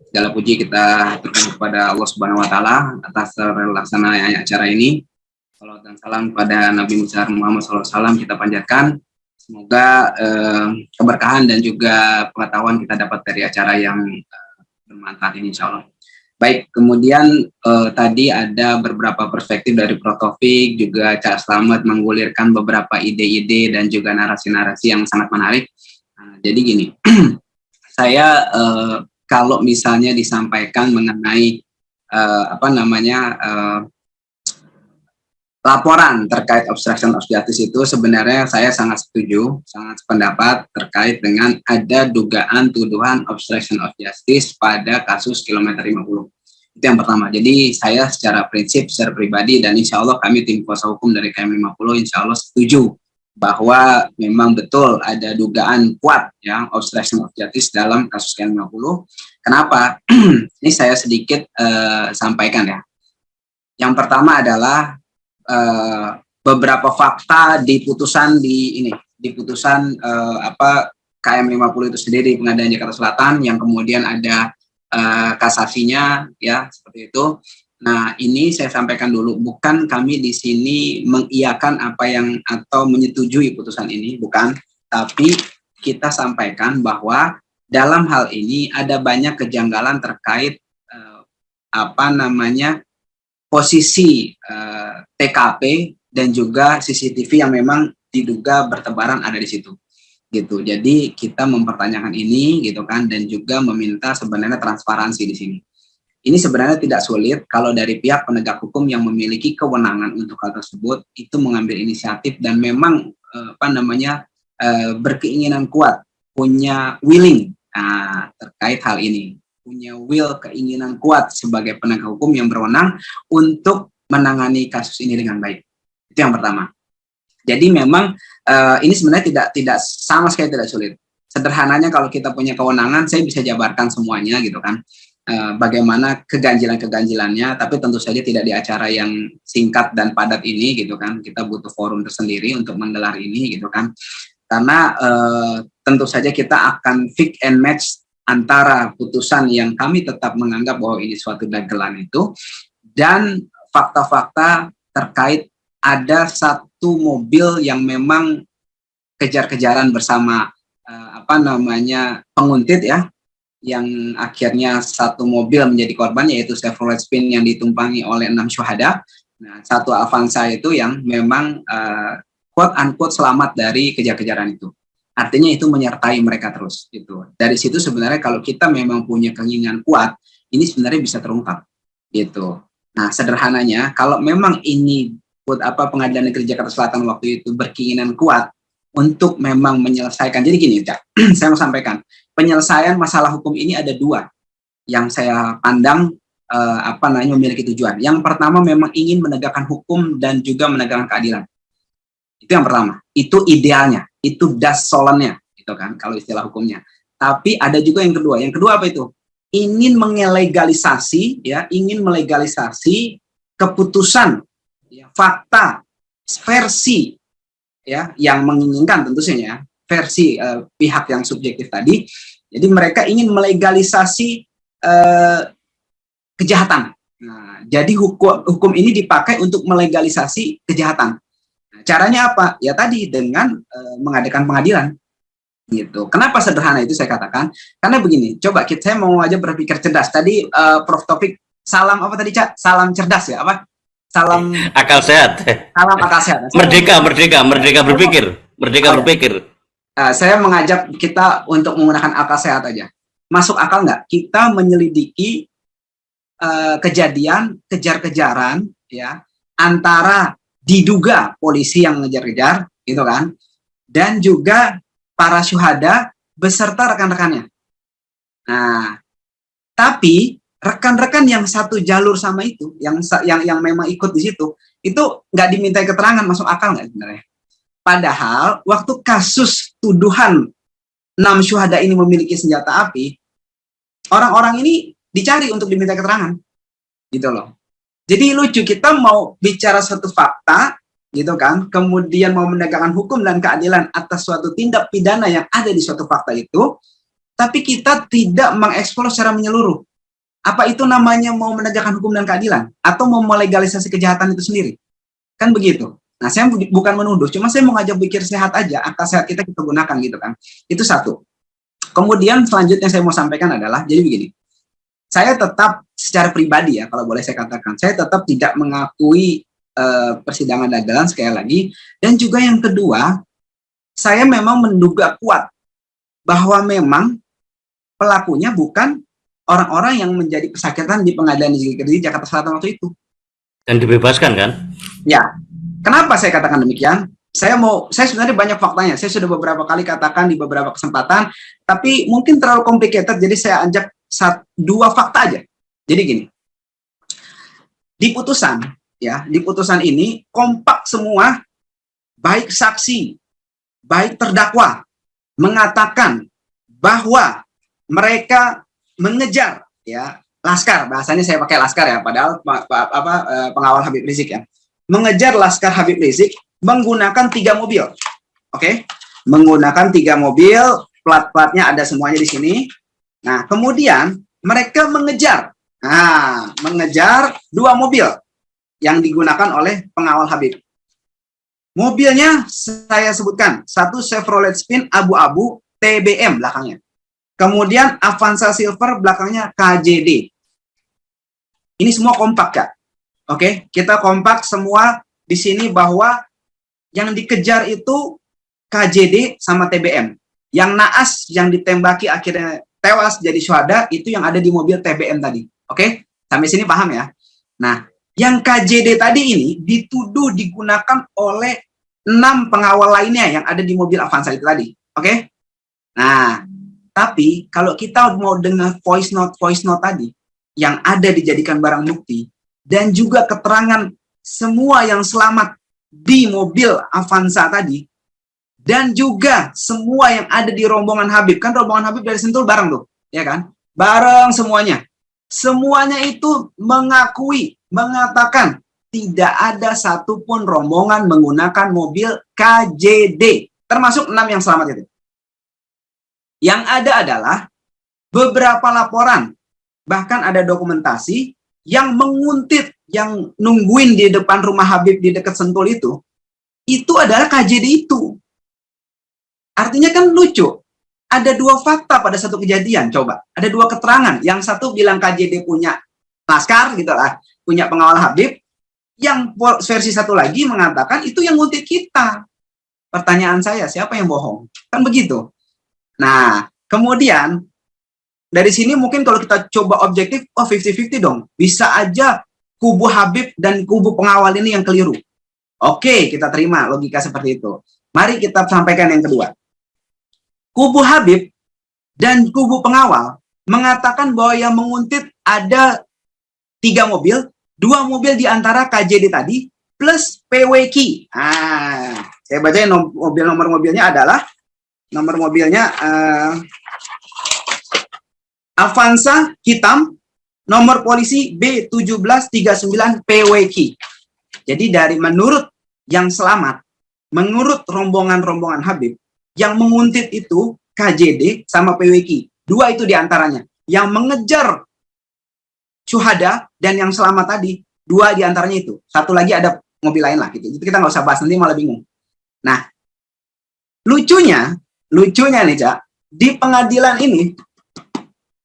segala puji kita aturkan kepada Allah Subhanahu wa taala atas terlaksananya acara ini. Salam dan salam kepada Nabi Musa Muhammad SAW kita panjatkan. Semoga eh, keberkahan dan juga pengetahuan kita dapat dari acara yang eh, bermanfaat ini insya Allah. Baik, kemudian eh, tadi ada beberapa perspektif dari Prof. Taufik, juga Cak Slamet menggulirkan beberapa ide-ide dan juga narasi-narasi yang sangat menarik. Nah, jadi gini, saya eh, kalau misalnya disampaikan mengenai uh, apa namanya uh, laporan terkait obstruction of justice itu sebenarnya saya sangat setuju, sangat sependapat terkait dengan ada dugaan tuduhan obstruction of justice pada kasus kilometer 50. Itu yang pertama. Jadi saya secara prinsip, secara pribadi dan insya Allah kami tim kuasa hukum dari KM 50 insya Allah setuju bahwa memang betul ada dugaan kuat ya obstruction of justice dalam kasus KM50. Kenapa? Ini saya sedikit uh, sampaikan ya. Yang pertama adalah uh, beberapa fakta di putusan di ini, di putusan uh, apa KM50 itu sendiri Pengadilan Jakarta Selatan yang kemudian ada uh, kasasinya ya seperti itu Nah, ini saya sampaikan dulu, bukan kami di sini mengiyakan apa yang atau menyetujui putusan ini, bukan. Tapi kita sampaikan bahwa dalam hal ini ada banyak kejanggalan terkait eh, apa namanya posisi eh, TKP dan juga CCTV yang memang diduga bertebaran ada di situ gitu. Jadi kita mempertanyakan ini gitu kan dan juga meminta sebenarnya transparansi di sini. Ini sebenarnya tidak sulit kalau dari pihak penegak hukum yang memiliki kewenangan untuk hal tersebut itu mengambil inisiatif dan memang eh, apa namanya eh, berkeinginan kuat punya willing nah, terkait hal ini, punya will keinginan kuat sebagai penegak hukum yang berwenang untuk menangani kasus ini dengan baik. Itu yang pertama. Jadi memang uh, ini sebenarnya tidak tidak sama sekali tidak sulit. Sederhananya kalau kita punya kewenangan, saya bisa jabarkan semuanya gitu kan. Uh, bagaimana keganjilan-keganjilannya, tapi tentu saja tidak di acara yang singkat dan padat ini gitu kan. Kita butuh forum tersendiri untuk menggelar ini gitu kan. Karena uh, tentu saja kita akan fix and match antara putusan yang kami tetap menganggap bahwa ini suatu dagelan itu dan fakta-fakta terkait ada satu mobil yang memang kejar-kejaran bersama uh, apa namanya penguntit ya yang akhirnya satu mobil menjadi korban yaitu Chevrolet Spin yang ditumpangi oleh enam syuhada. Nah, satu Avanza itu yang memang uh, quote unquote selamat dari kejar-kejaran itu. Artinya itu menyertai mereka terus gitu. Dari situ sebenarnya kalau kita memang punya keinginan kuat, ini sebenarnya bisa terungkap gitu. Nah, sederhananya kalau memang ini buat apa pengadilan negeri Jakarta Selatan waktu itu berkeinginan kuat untuk memang menyelesaikan. Jadi gini, Cak, saya mau sampaikan, penyelesaian masalah hukum ini ada dua yang saya pandang eh, apa namanya memiliki tujuan. Yang pertama memang ingin menegakkan hukum dan juga menegakkan keadilan. Itu yang pertama. Itu idealnya itu das solannya gitu kan kalau istilah hukumnya. Tapi ada juga yang kedua. Yang kedua apa itu? Ingin melegalisasi ya ingin melegalisasi keputusan ya, fakta versi ya yang menginginkan tentu saja ya, versi uh, pihak yang subjektif tadi. Jadi mereka ingin melegalisasi uh, kejahatan. Nah, jadi hukum hukum ini dipakai untuk melegalisasi kejahatan Caranya apa? Ya tadi dengan uh, mengadakan pengadilan. Gitu. Kenapa sederhana itu saya katakan? Karena begini, coba kita saya mau aja berpikir cerdas. Tadi uh, Prof Topik salam apa tadi Cak? Salam cerdas ya apa? Salam akal sehat. Salam akal sehat. merdeka, merdeka, merdeka berpikir, merdeka oh, ya. berpikir. Uh, saya mengajak kita untuk menggunakan akal sehat aja. Masuk akal nggak? Kita menyelidiki uh, kejadian kejar-kejaran ya antara diduga polisi yang ngejar-ngejar, gitu kan, dan juga para syuhada beserta rekan-rekannya. Nah, tapi rekan-rekan yang satu jalur sama itu, yang yang yang memang ikut di situ, itu nggak dimintai keterangan masuk akal nggak sebenarnya? Padahal waktu kasus tuduhan enam syuhada ini memiliki senjata api, orang-orang ini dicari untuk diminta keterangan, gitu loh. Jadi lucu kita mau bicara satu fakta gitu kan, kemudian mau menegakkan hukum dan keadilan atas suatu tindak pidana yang ada di suatu fakta itu, tapi kita tidak mengeksplor secara menyeluruh. Apa itu namanya mau menegakkan hukum dan keadilan atau mau melegalisasi kejahatan itu sendiri? Kan begitu. Nah, saya bukan menuduh, cuma saya mau ngajak pikir sehat aja, akal sehat kita kita gunakan gitu kan. Itu satu. Kemudian selanjutnya saya mau sampaikan adalah, jadi begini, saya tetap secara pribadi ya kalau boleh saya katakan saya tetap tidak mengakui uh, persidangan dagelan sekali lagi. Dan juga yang kedua saya memang menduga kuat bahwa memang pelakunya bukan orang-orang yang menjadi pesakitan di pengadilan negeri Jakarta Selatan waktu itu. Dan dibebaskan kan? Ya. Kenapa saya katakan demikian? Saya mau saya sebenarnya banyak faktanya. Saya sudah beberapa kali katakan di beberapa kesempatan tapi mungkin terlalu complicated jadi saya ajak satu, dua fakta aja. Jadi gini, di putusan ya, di putusan ini kompak semua, baik saksi, baik terdakwa mengatakan bahwa mereka mengejar ya laskar. Bahasanya saya pakai laskar ya padahal apa eh, pengawal Habib Rizik ya. Mengejar laskar Habib Rizik menggunakan tiga mobil. Oke? Okay? menggunakan tiga mobil plat-platnya ada semuanya di sini Nah, kemudian mereka mengejar, nah, mengejar dua mobil yang digunakan oleh pengawal Habib. Mobilnya saya sebutkan, satu Chevrolet Spin abu-abu TBM belakangnya. Kemudian Avanza Silver belakangnya KJD. Ini semua kompak, Kak. Oke, kita kompak semua di sini bahwa yang dikejar itu KJD sama TBM. Yang naas yang ditembaki akhirnya tewas jadi syuhada itu yang ada di mobil TBM tadi. Oke? Okay? Sampai sini paham ya? Nah, yang KJD tadi ini dituduh digunakan oleh enam pengawal lainnya yang ada di mobil Avanza itu tadi. Oke? Okay? Nah, tapi kalau kita mau dengar voice note voice note tadi yang ada dijadikan barang bukti dan juga keterangan semua yang selamat di mobil Avanza tadi dan juga semua yang ada di rombongan Habib. Kan rombongan Habib dari Sentul bareng tuh ya kan? Bareng semuanya. Semuanya itu mengakui mengatakan tidak ada satupun rombongan menggunakan mobil KJD termasuk enam yang selamat itu. Yang ada adalah beberapa laporan bahkan ada dokumentasi yang menguntit yang nungguin di depan rumah Habib di dekat Sentul itu itu adalah KJD itu artinya kan lucu ada dua fakta pada satu kejadian, coba. Ada dua keterangan. Yang satu bilang KJD punya laskar, gitu lah, punya pengawal Habib. Yang versi satu lagi mengatakan itu yang ngutip kita. Pertanyaan saya, siapa yang bohong? Kan begitu. Nah, kemudian dari sini mungkin kalau kita coba objektif, oh 50-50 dong. Bisa aja kubu Habib dan kubu pengawal ini yang keliru. Oke, kita terima logika seperti itu. Mari kita sampaikan yang kedua kubu Habib dan kubu pengawal mengatakan bahwa yang menguntit ada tiga mobil, dua mobil di antara KJD tadi plus PWK. Ah, saya baca nom mobil nomor mobilnya adalah nomor mobilnya uh, Avanza hitam nomor polisi B1739 PWK. Jadi dari menurut yang selamat, menurut rombongan-rombongan Habib, yang menguntit itu KJD sama PWK. Dua itu di antaranya. Yang mengejar Syuhada dan yang selamat tadi, dua di antaranya itu. Satu lagi ada mobil lain lah gitu. Itu kita nggak usah bahas, nanti malah bingung. Nah, lucunya, lucunya nih Cak, di pengadilan ini,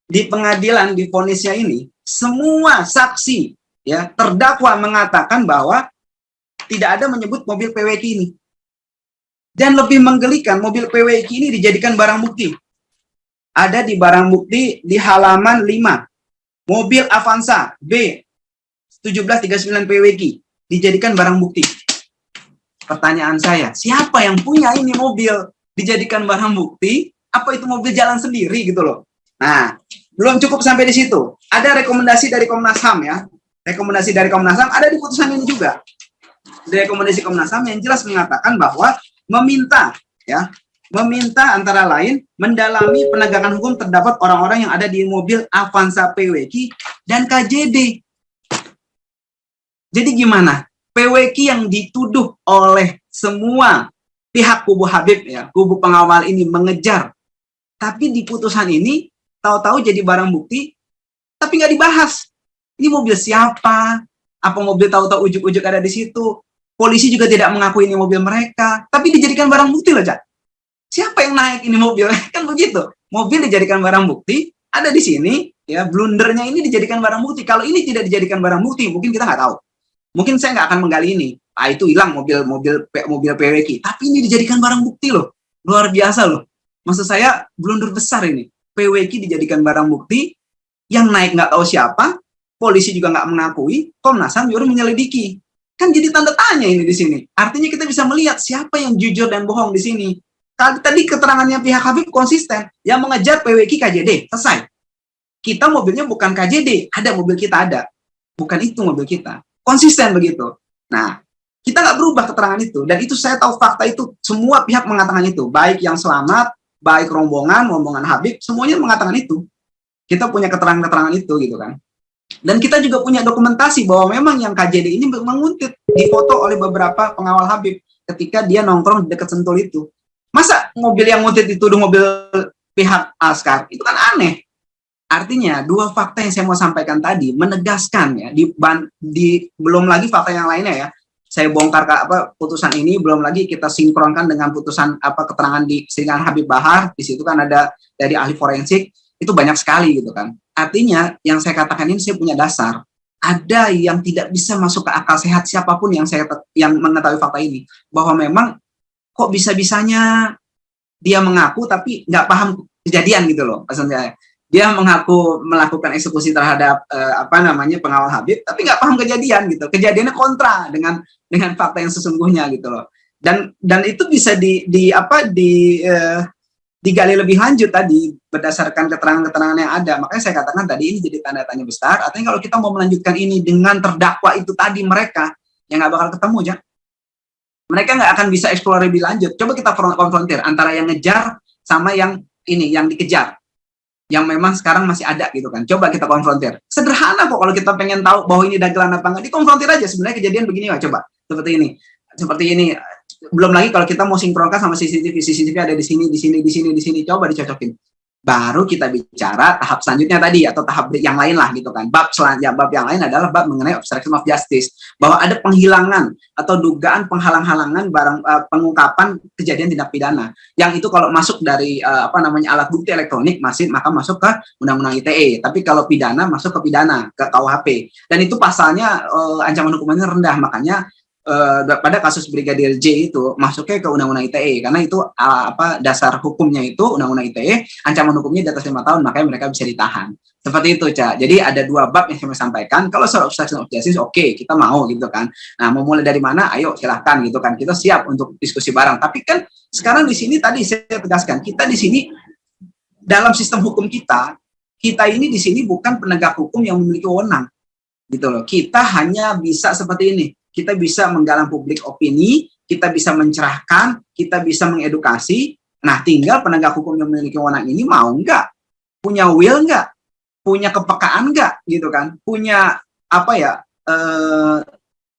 di pengadilan, di ponisnya ini, semua saksi ya terdakwa mengatakan bahwa tidak ada menyebut mobil PWK ini. Dan lebih menggelikan, mobil PWK ini dijadikan barang bukti. Ada di barang bukti di halaman 5. Mobil Avanza B 1739 PWK dijadikan barang bukti. Pertanyaan saya, siapa yang punya ini mobil dijadikan barang bukti? Apa itu mobil jalan sendiri gitu loh? Nah, belum cukup sampai di situ. Ada rekomendasi dari Komnas HAM ya. Rekomendasi dari Komnas HAM ada di putusan ini juga. Rekomendasi Komnas HAM yang jelas mengatakan bahwa meminta ya meminta antara lain mendalami penegakan hukum terdapat orang-orang yang ada di mobil Avanza PWK dan KJD. Jadi gimana? PWK yang dituduh oleh semua pihak kubu Habib ya, kubu pengawal ini mengejar. Tapi di putusan ini tahu-tahu jadi barang bukti tapi nggak dibahas. Ini mobil siapa? Apa mobil tahu-tahu ujuk-ujuk ada di situ? Polisi juga tidak mengakui ini mobil mereka, tapi dijadikan barang bukti loh, Cak. Siapa yang naik ini mobil? kan begitu. Mobil dijadikan barang bukti, ada di sini, ya blundernya ini dijadikan barang bukti. Kalau ini tidak dijadikan barang bukti, mungkin kita nggak tahu. Mungkin saya nggak akan menggali ini. Ah itu hilang mobil mobil mobil PWK, tapi ini dijadikan barang bukti loh. Luar biasa loh. Maksud saya blunder besar ini. PWK dijadikan barang bukti, yang naik nggak tahu siapa, polisi juga nggak mengakui, Komnas HAM menyelidiki. Kan jadi tanda tanya ini di sini. Artinya kita bisa melihat siapa yang jujur dan bohong di sini. Tadi keterangannya pihak Habib konsisten, yang mengejar PWK KJD, selesai. Kita mobilnya bukan KJD, ada mobil kita ada. Bukan itu mobil kita. Konsisten begitu. Nah, kita nggak berubah keterangan itu. Dan itu saya tahu fakta itu, semua pihak mengatakan itu. Baik yang selamat, baik rombongan, rombongan Habib, semuanya mengatakan itu. Kita punya keterangan-keterangan itu gitu kan. Dan kita juga punya dokumentasi bahwa memang yang KJD ini menguntit difoto oleh beberapa pengawal Habib ketika dia nongkrong di dekat Sentul itu. Masa mobil yang nguntit dituduh mobil pihak Askar? Itu kan aneh. Artinya dua fakta yang saya mau sampaikan tadi menegaskan ya di, di belum lagi fakta yang lainnya ya. Saya bongkar ke apa putusan ini belum lagi kita sinkronkan dengan putusan apa keterangan di sidang Habib Bahar. Di situ kan ada dari ahli forensik itu banyak sekali gitu kan. Artinya yang saya katakan ini saya punya dasar. Ada yang tidak bisa masuk ke akal sehat siapa pun yang saya yang mengetahui fakta ini. Bahwa memang kok bisa-bisanya dia mengaku tapi nggak paham kejadian gitu loh maksudnya dia mengaku melakukan eksekusi terhadap eh, apa namanya pengawal Habib tapi nggak paham kejadian gitu. Kejadiannya kontra dengan dengan fakta yang sesungguhnya gitu loh. Dan dan itu bisa di di apa di eh, digali lebih lanjut tadi berdasarkan keterangan-keterangan yang ada. Makanya saya katakan tadi ini jadi tanda tanya besar. Artinya kalau kita mau melanjutkan ini dengan terdakwa itu tadi mereka yang nggak bakal ketemu ya. Mereka nggak akan bisa eksplor lebih lanjut. Coba kita konfrontir antara yang ngejar sama yang ini yang dikejar yang memang sekarang masih ada gitu kan. Coba kita konfrontir. Sederhana kok kalau kita pengen tahu bahwa ini dagelan apa enggak, dikonfrontir aja sebenarnya kejadian begini ya coba. Seperti ini. Seperti ini belum lagi kalau kita mau sinkronkan sama CCTV, CCTV ada di sini, di sini, di sini, di sini, coba dicocokin. Baru kita bicara tahap selanjutnya tadi atau tahap yang lain lah gitu kan. Bab selanjutnya, bab yang lain adalah bab mengenai obstruction of justice, bahwa ada penghilangan atau dugaan penghalang-halangan barang uh, pengungkapan kejadian tindak pidana. Yang itu kalau masuk dari uh, apa namanya alat bukti elektronik masih maka masuk ke undang-undang ITE. Tapi kalau pidana masuk ke pidana ke KUHP. Dan itu pasalnya uh, ancaman hukumannya rendah, makanya uh, pada kasus Brigadir J itu masuknya ke Undang-Undang ITE karena itu uh, apa dasar hukumnya itu Undang-Undang ITE ancaman hukumnya di atas lima tahun makanya mereka bisa ditahan. Seperti itu cak jadi ada dua bab yang saya sampaikan. Kalau soal obstruction of justice oke okay, kita mau gitu kan. Nah mau mulai dari mana ayo silahkan gitu kan. Kita siap untuk diskusi bareng. Tapi kan sekarang di sini tadi saya tegaskan kita di sini dalam sistem hukum kita kita ini di sini bukan penegak hukum yang memiliki wewenang. Gitu loh. Kita hanya bisa seperti ini kita bisa menggalang publik opini, kita bisa mencerahkan, kita bisa mengedukasi. Nah, tinggal penegak hukum yang memiliki wewenang ini mau nggak? Punya will nggak? Punya kepekaan nggak? Gitu kan? Punya apa ya? Eh,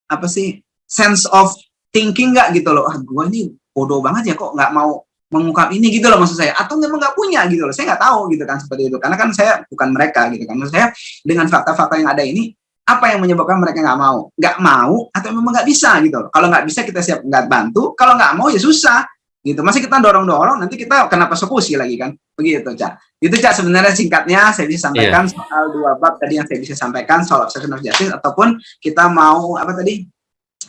apa sih? Sense of thinking nggak gitu loh? Ah, gue ini bodoh banget ya kok nggak mau mengungkap ini gitu loh maksud saya atau memang nggak punya gitu loh saya nggak tahu gitu kan seperti itu karena kan saya bukan mereka gitu kan maksud saya dengan fakta-fakta yang ada ini apa yang menyebabkan mereka nggak mau? Nggak mau atau memang nggak bisa gitu loh. Kalau nggak bisa kita siap nggak bantu, kalau nggak mau ya susah gitu. Masih kita dorong-dorong, nanti kita kena persekusi lagi kan. Begitu, Cak. Itu, Cak, sebenarnya singkatnya saya bisa sampaikan yeah. soal dua bab tadi yang saya bisa sampaikan, soal obstruction of justice, ataupun kita mau, apa tadi,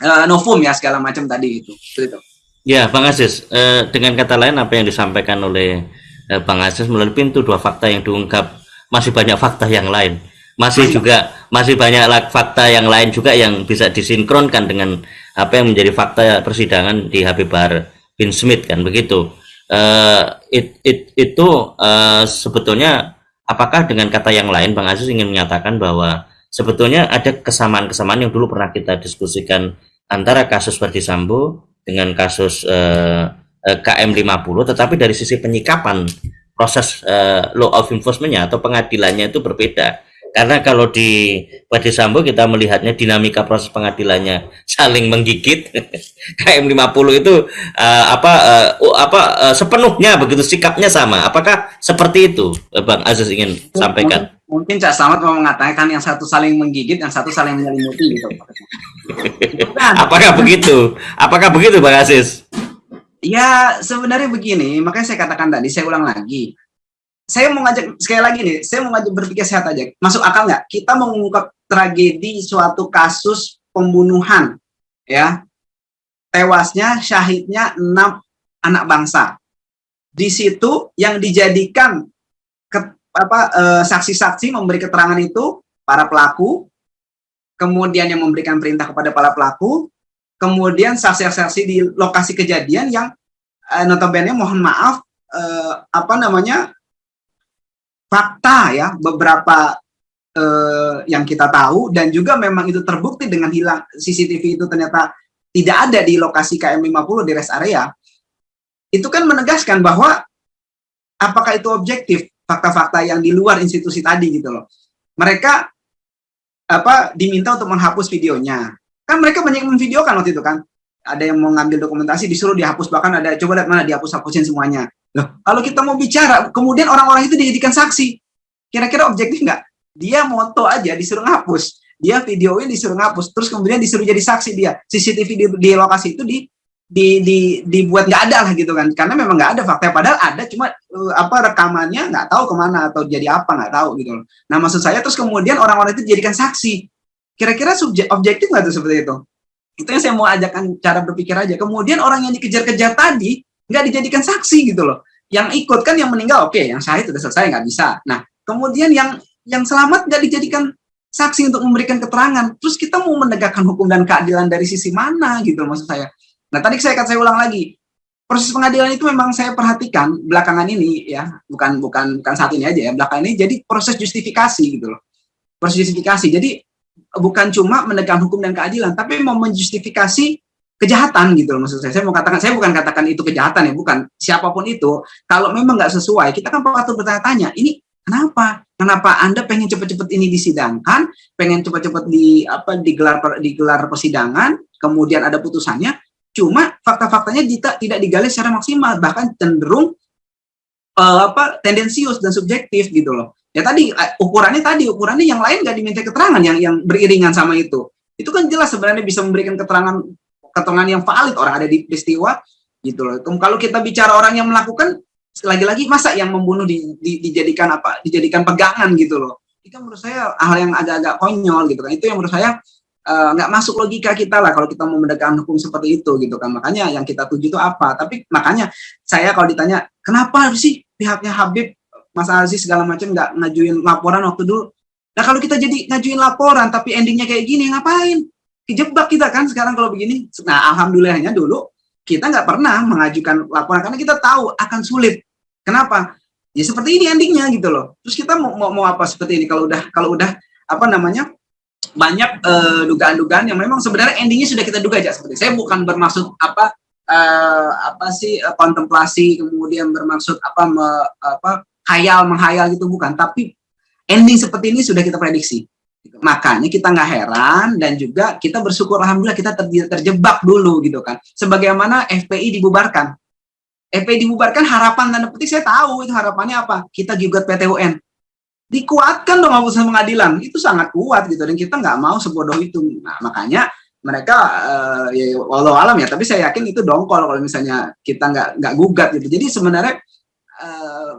uh, novum ya, segala macam tadi itu. Begitu. Ya, Bang Aziz, uh, dengan kata lain apa yang disampaikan oleh uh, Bang Aziz melalui pintu dua fakta yang diungkap, masih banyak fakta yang lain masih juga masih banyak fakta yang lain juga yang bisa disinkronkan dengan apa yang menjadi fakta persidangan di Habib Bahar bin Smith kan begitu. Uh, it, it, itu uh, sebetulnya apakah dengan kata yang lain Bang Aziz ingin menyatakan bahwa sebetulnya ada kesamaan-kesamaan yang dulu pernah kita diskusikan antara kasus Verdi Sambo dengan kasus uh, KM 50 tetapi dari sisi penyikapan proses uh, law of enforcementnya atau pengadilannya itu berbeda karena kalau di Pada Sambo kita melihatnya dinamika proses pengadilannya saling menggigit. KM 50 itu uh, apa uh, apa uh, sepenuhnya begitu sikapnya sama. Apakah seperti itu Bang Aziz ingin sampaikan? Mungkin Cak Selamat mau mengatakan yang satu saling menggigit, yang satu saling menyelimuti gitu. Apakah begitu? Apakah begitu Bang Aziz? Ya sebenarnya begini, makanya saya katakan tadi, saya ulang lagi saya mau ngajak sekali lagi nih, saya mau ngajak berpikir sehat aja. Masuk akal nggak? Kita mengungkap tragedi suatu kasus pembunuhan, ya, tewasnya syahidnya enam anak bangsa. Di situ yang dijadikan ke, apa eh, saksi-saksi memberi keterangan itu para pelaku, kemudian yang memberikan perintah kepada para pelaku, kemudian saksi-saksi di lokasi kejadian yang eh, notabene mohon maaf eh, apa namanya fakta ya beberapa eh, yang kita tahu dan juga memang itu terbukti dengan hilang CCTV itu ternyata tidak ada di lokasi KM 50 di rest area. Itu kan menegaskan bahwa apakah itu objektif fakta-fakta yang di luar institusi tadi gitu loh. Mereka apa diminta untuk menghapus videonya. Kan mereka banyak memvideokan waktu itu kan. Ada yang mau ngambil dokumentasi disuruh dihapus bahkan ada coba lihat mana dihapus hapusin semuanya Loh, kalau kita mau bicara, kemudian orang-orang itu dijadikan saksi, kira-kira objektif nggak? Dia moto aja disuruh ngapus, dia videoin disuruh ngapus, terus kemudian disuruh jadi saksi dia. CCTV di, di lokasi itu di di, di dibuat nggak ada lah gitu kan. Karena memang nggak ada fakta padahal ada cuma uh, apa rekamannya nggak tahu ke mana atau jadi apa nggak tahu gitu loh. Nah maksud saya terus kemudian orang-orang itu dijadikan saksi. Kira-kira objektif nggak tuh seperti itu? Itu yang saya mau ajarkan cara berpikir aja. Kemudian orang yang dikejar-kejar tadi nggak dijadikan saksi gitu loh. Yang ikut kan yang meninggal oke okay, yang syahid sudah selesai nggak bisa. Nah kemudian yang yang selamat nggak dijadikan saksi untuk memberikan keterangan. Terus kita mau menegakkan hukum dan keadilan dari sisi mana gitu maksud saya. Nah tadi saya akan saya ulang lagi. Proses pengadilan itu memang saya perhatikan belakangan ini ya. Bukan bukan bukan saat ini aja ya. Belakangan ini jadi proses justifikasi gitu loh. Proses justifikasi. Jadi bukan cuma menegakkan hukum dan keadilan tapi mau menjustifikasi kejahatan gitu loh maksud saya. Saya mau katakan saya bukan katakan itu kejahatan ya bukan. Siapa pun itu kalau memang nggak sesuai kita kan patut bertanya-tanya ini kenapa? Kenapa anda pengen cepet-cepet ini disidangkan? Pengen cepet-cepet di apa digelar digelar persidangan? Kemudian ada putusannya? Cuma fakta-faktanya tidak tidak digali secara maksimal, bahkan cenderung uh, apa tendensius dan subjektif gitu loh. Ya tadi uh, ukurannya tadi ukurannya yang lain nggak diminta keterangan yang yang beriringan sama itu. Itu kan jelas sebenarnya bisa memberikan keterangan keterangan yang valid orang ada di peristiwa gitu loh. Kalau kita bicara orang yang melakukan lagi-lagi masa yang membunuh di, di, dijadikan apa? Dijadikan pegangan gitu loh. Itu menurut saya hal yang agak-agak konyol gitu kan. Itu yang menurut saya Eh, nggak uh, masuk logika kita lah kalau kita mau menegakkan hukum seperti itu gitu kan makanya yang kita tuju itu apa tapi makanya saya kalau ditanya kenapa sih pihaknya Habib Mas Aziz segala macam nggak ngajuin laporan waktu dulu nah kalau kita jadi ngajuin laporan tapi endingnya kayak gini ngapain kejebak kita kan sekarang kalau begini. Nah alhamdulillahnya dulu kita nggak pernah mengajukan laporan karena kita tahu akan sulit. Kenapa? Ya seperti ini endingnya gitu loh. Terus kita mau mau, mau apa seperti ini? Kalau udah kalau udah apa namanya banyak eh, dugaan-dugaan uh, yang memang sebenarnya endingnya sudah kita duga aja seperti saya bukan bermaksud apa uh, apa sih uh, kontemplasi kemudian bermaksud apa me, apa khayal menghayal gitu bukan. Tapi ending seperti ini sudah kita prediksi makanya kita nggak heran dan juga kita bersyukur alhamdulillah kita ter terjebak dulu gitu kan. Sebagaimana FPI dibubarkan. FPI dibubarkan harapan tanda petik saya tahu itu harapannya apa. Kita gugat PT UN dikuatkan dong putusan pengadilan. Itu sangat kuat gitu dan kita nggak mau sebodoh itu. Nah makanya mereka uh, ya walau alam ya tapi saya yakin itu dongkol kalau misalnya kita nggak nggak gugat gitu. Jadi sebenarnya uh,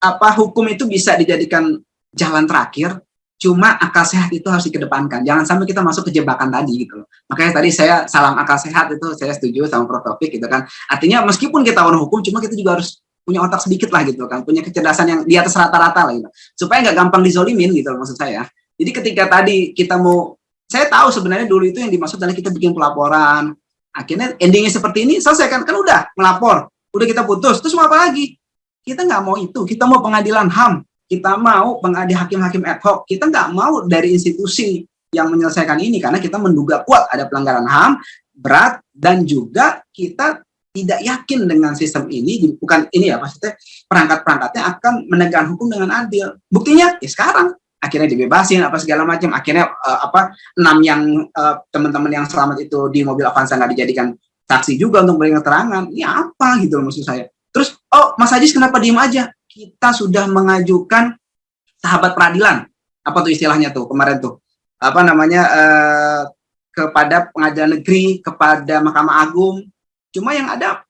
apa hukum itu bisa dijadikan jalan terakhir cuma akal sehat itu harus dikedepankan. Jangan sampai kita masuk ke jebakan tadi gitu loh. Makanya tadi saya salam akal sehat itu saya setuju sama Prof. Topik gitu kan. Artinya meskipun kita orang hukum cuma kita juga harus punya otak sedikit lah gitu kan, punya kecerdasan yang di atas rata-rata lah gitu. Supaya nggak gampang dizolimin gitu maksud saya. Jadi ketika tadi kita mau, saya tahu sebenarnya dulu itu yang dimaksud adalah kita bikin pelaporan, akhirnya endingnya seperti ini selesai kan, kan udah melapor, udah kita putus, terus mau apa lagi? Kita nggak mau itu, kita mau pengadilan HAM, kita mau pengadi hakim-hakim ad hoc, kita nggak mau dari institusi yang menyelesaikan ini karena kita menduga kuat ada pelanggaran HAM berat dan juga kita tidak yakin dengan sistem ini, bukan ini ya maksudnya perangkat-perangkatnya akan menegakkan hukum dengan adil. Buktinya ya sekarang akhirnya dibebasin apa segala macam, akhirnya uh, apa enam yang uh, teman-teman yang selamat itu di mobil Avanza nggak dijadikan saksi juga untuk memberikan keterangan. Ini apa gitu maksud saya. Terus oh Mas Ajis kenapa diem aja? Kita sudah mengajukan sahabat peradilan. Apa tuh istilahnya tuh kemarin tuh? Apa namanya uh, kepada pengadilan negeri, kepada Mahkamah Agung, Cuma yang ada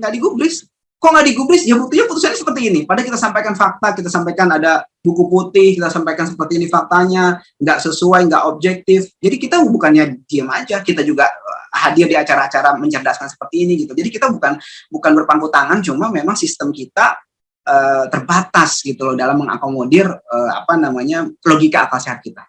nggak digubris. Kok nggak digubris? Ya buktinya putusannya seperti ini. Padahal kita sampaikan fakta, kita sampaikan ada buku putih, kita sampaikan seperti ini faktanya, nggak sesuai, nggak objektif. Jadi kita bukannya diam aja, kita juga eh, hadir di acara-acara mencerdaskan seperti ini gitu. Jadi kita bukan bukan berpangku tangan, cuma memang sistem kita uh, terbatas gitu loh dalam mengakomodir uh, apa namanya logika akal sehat kita.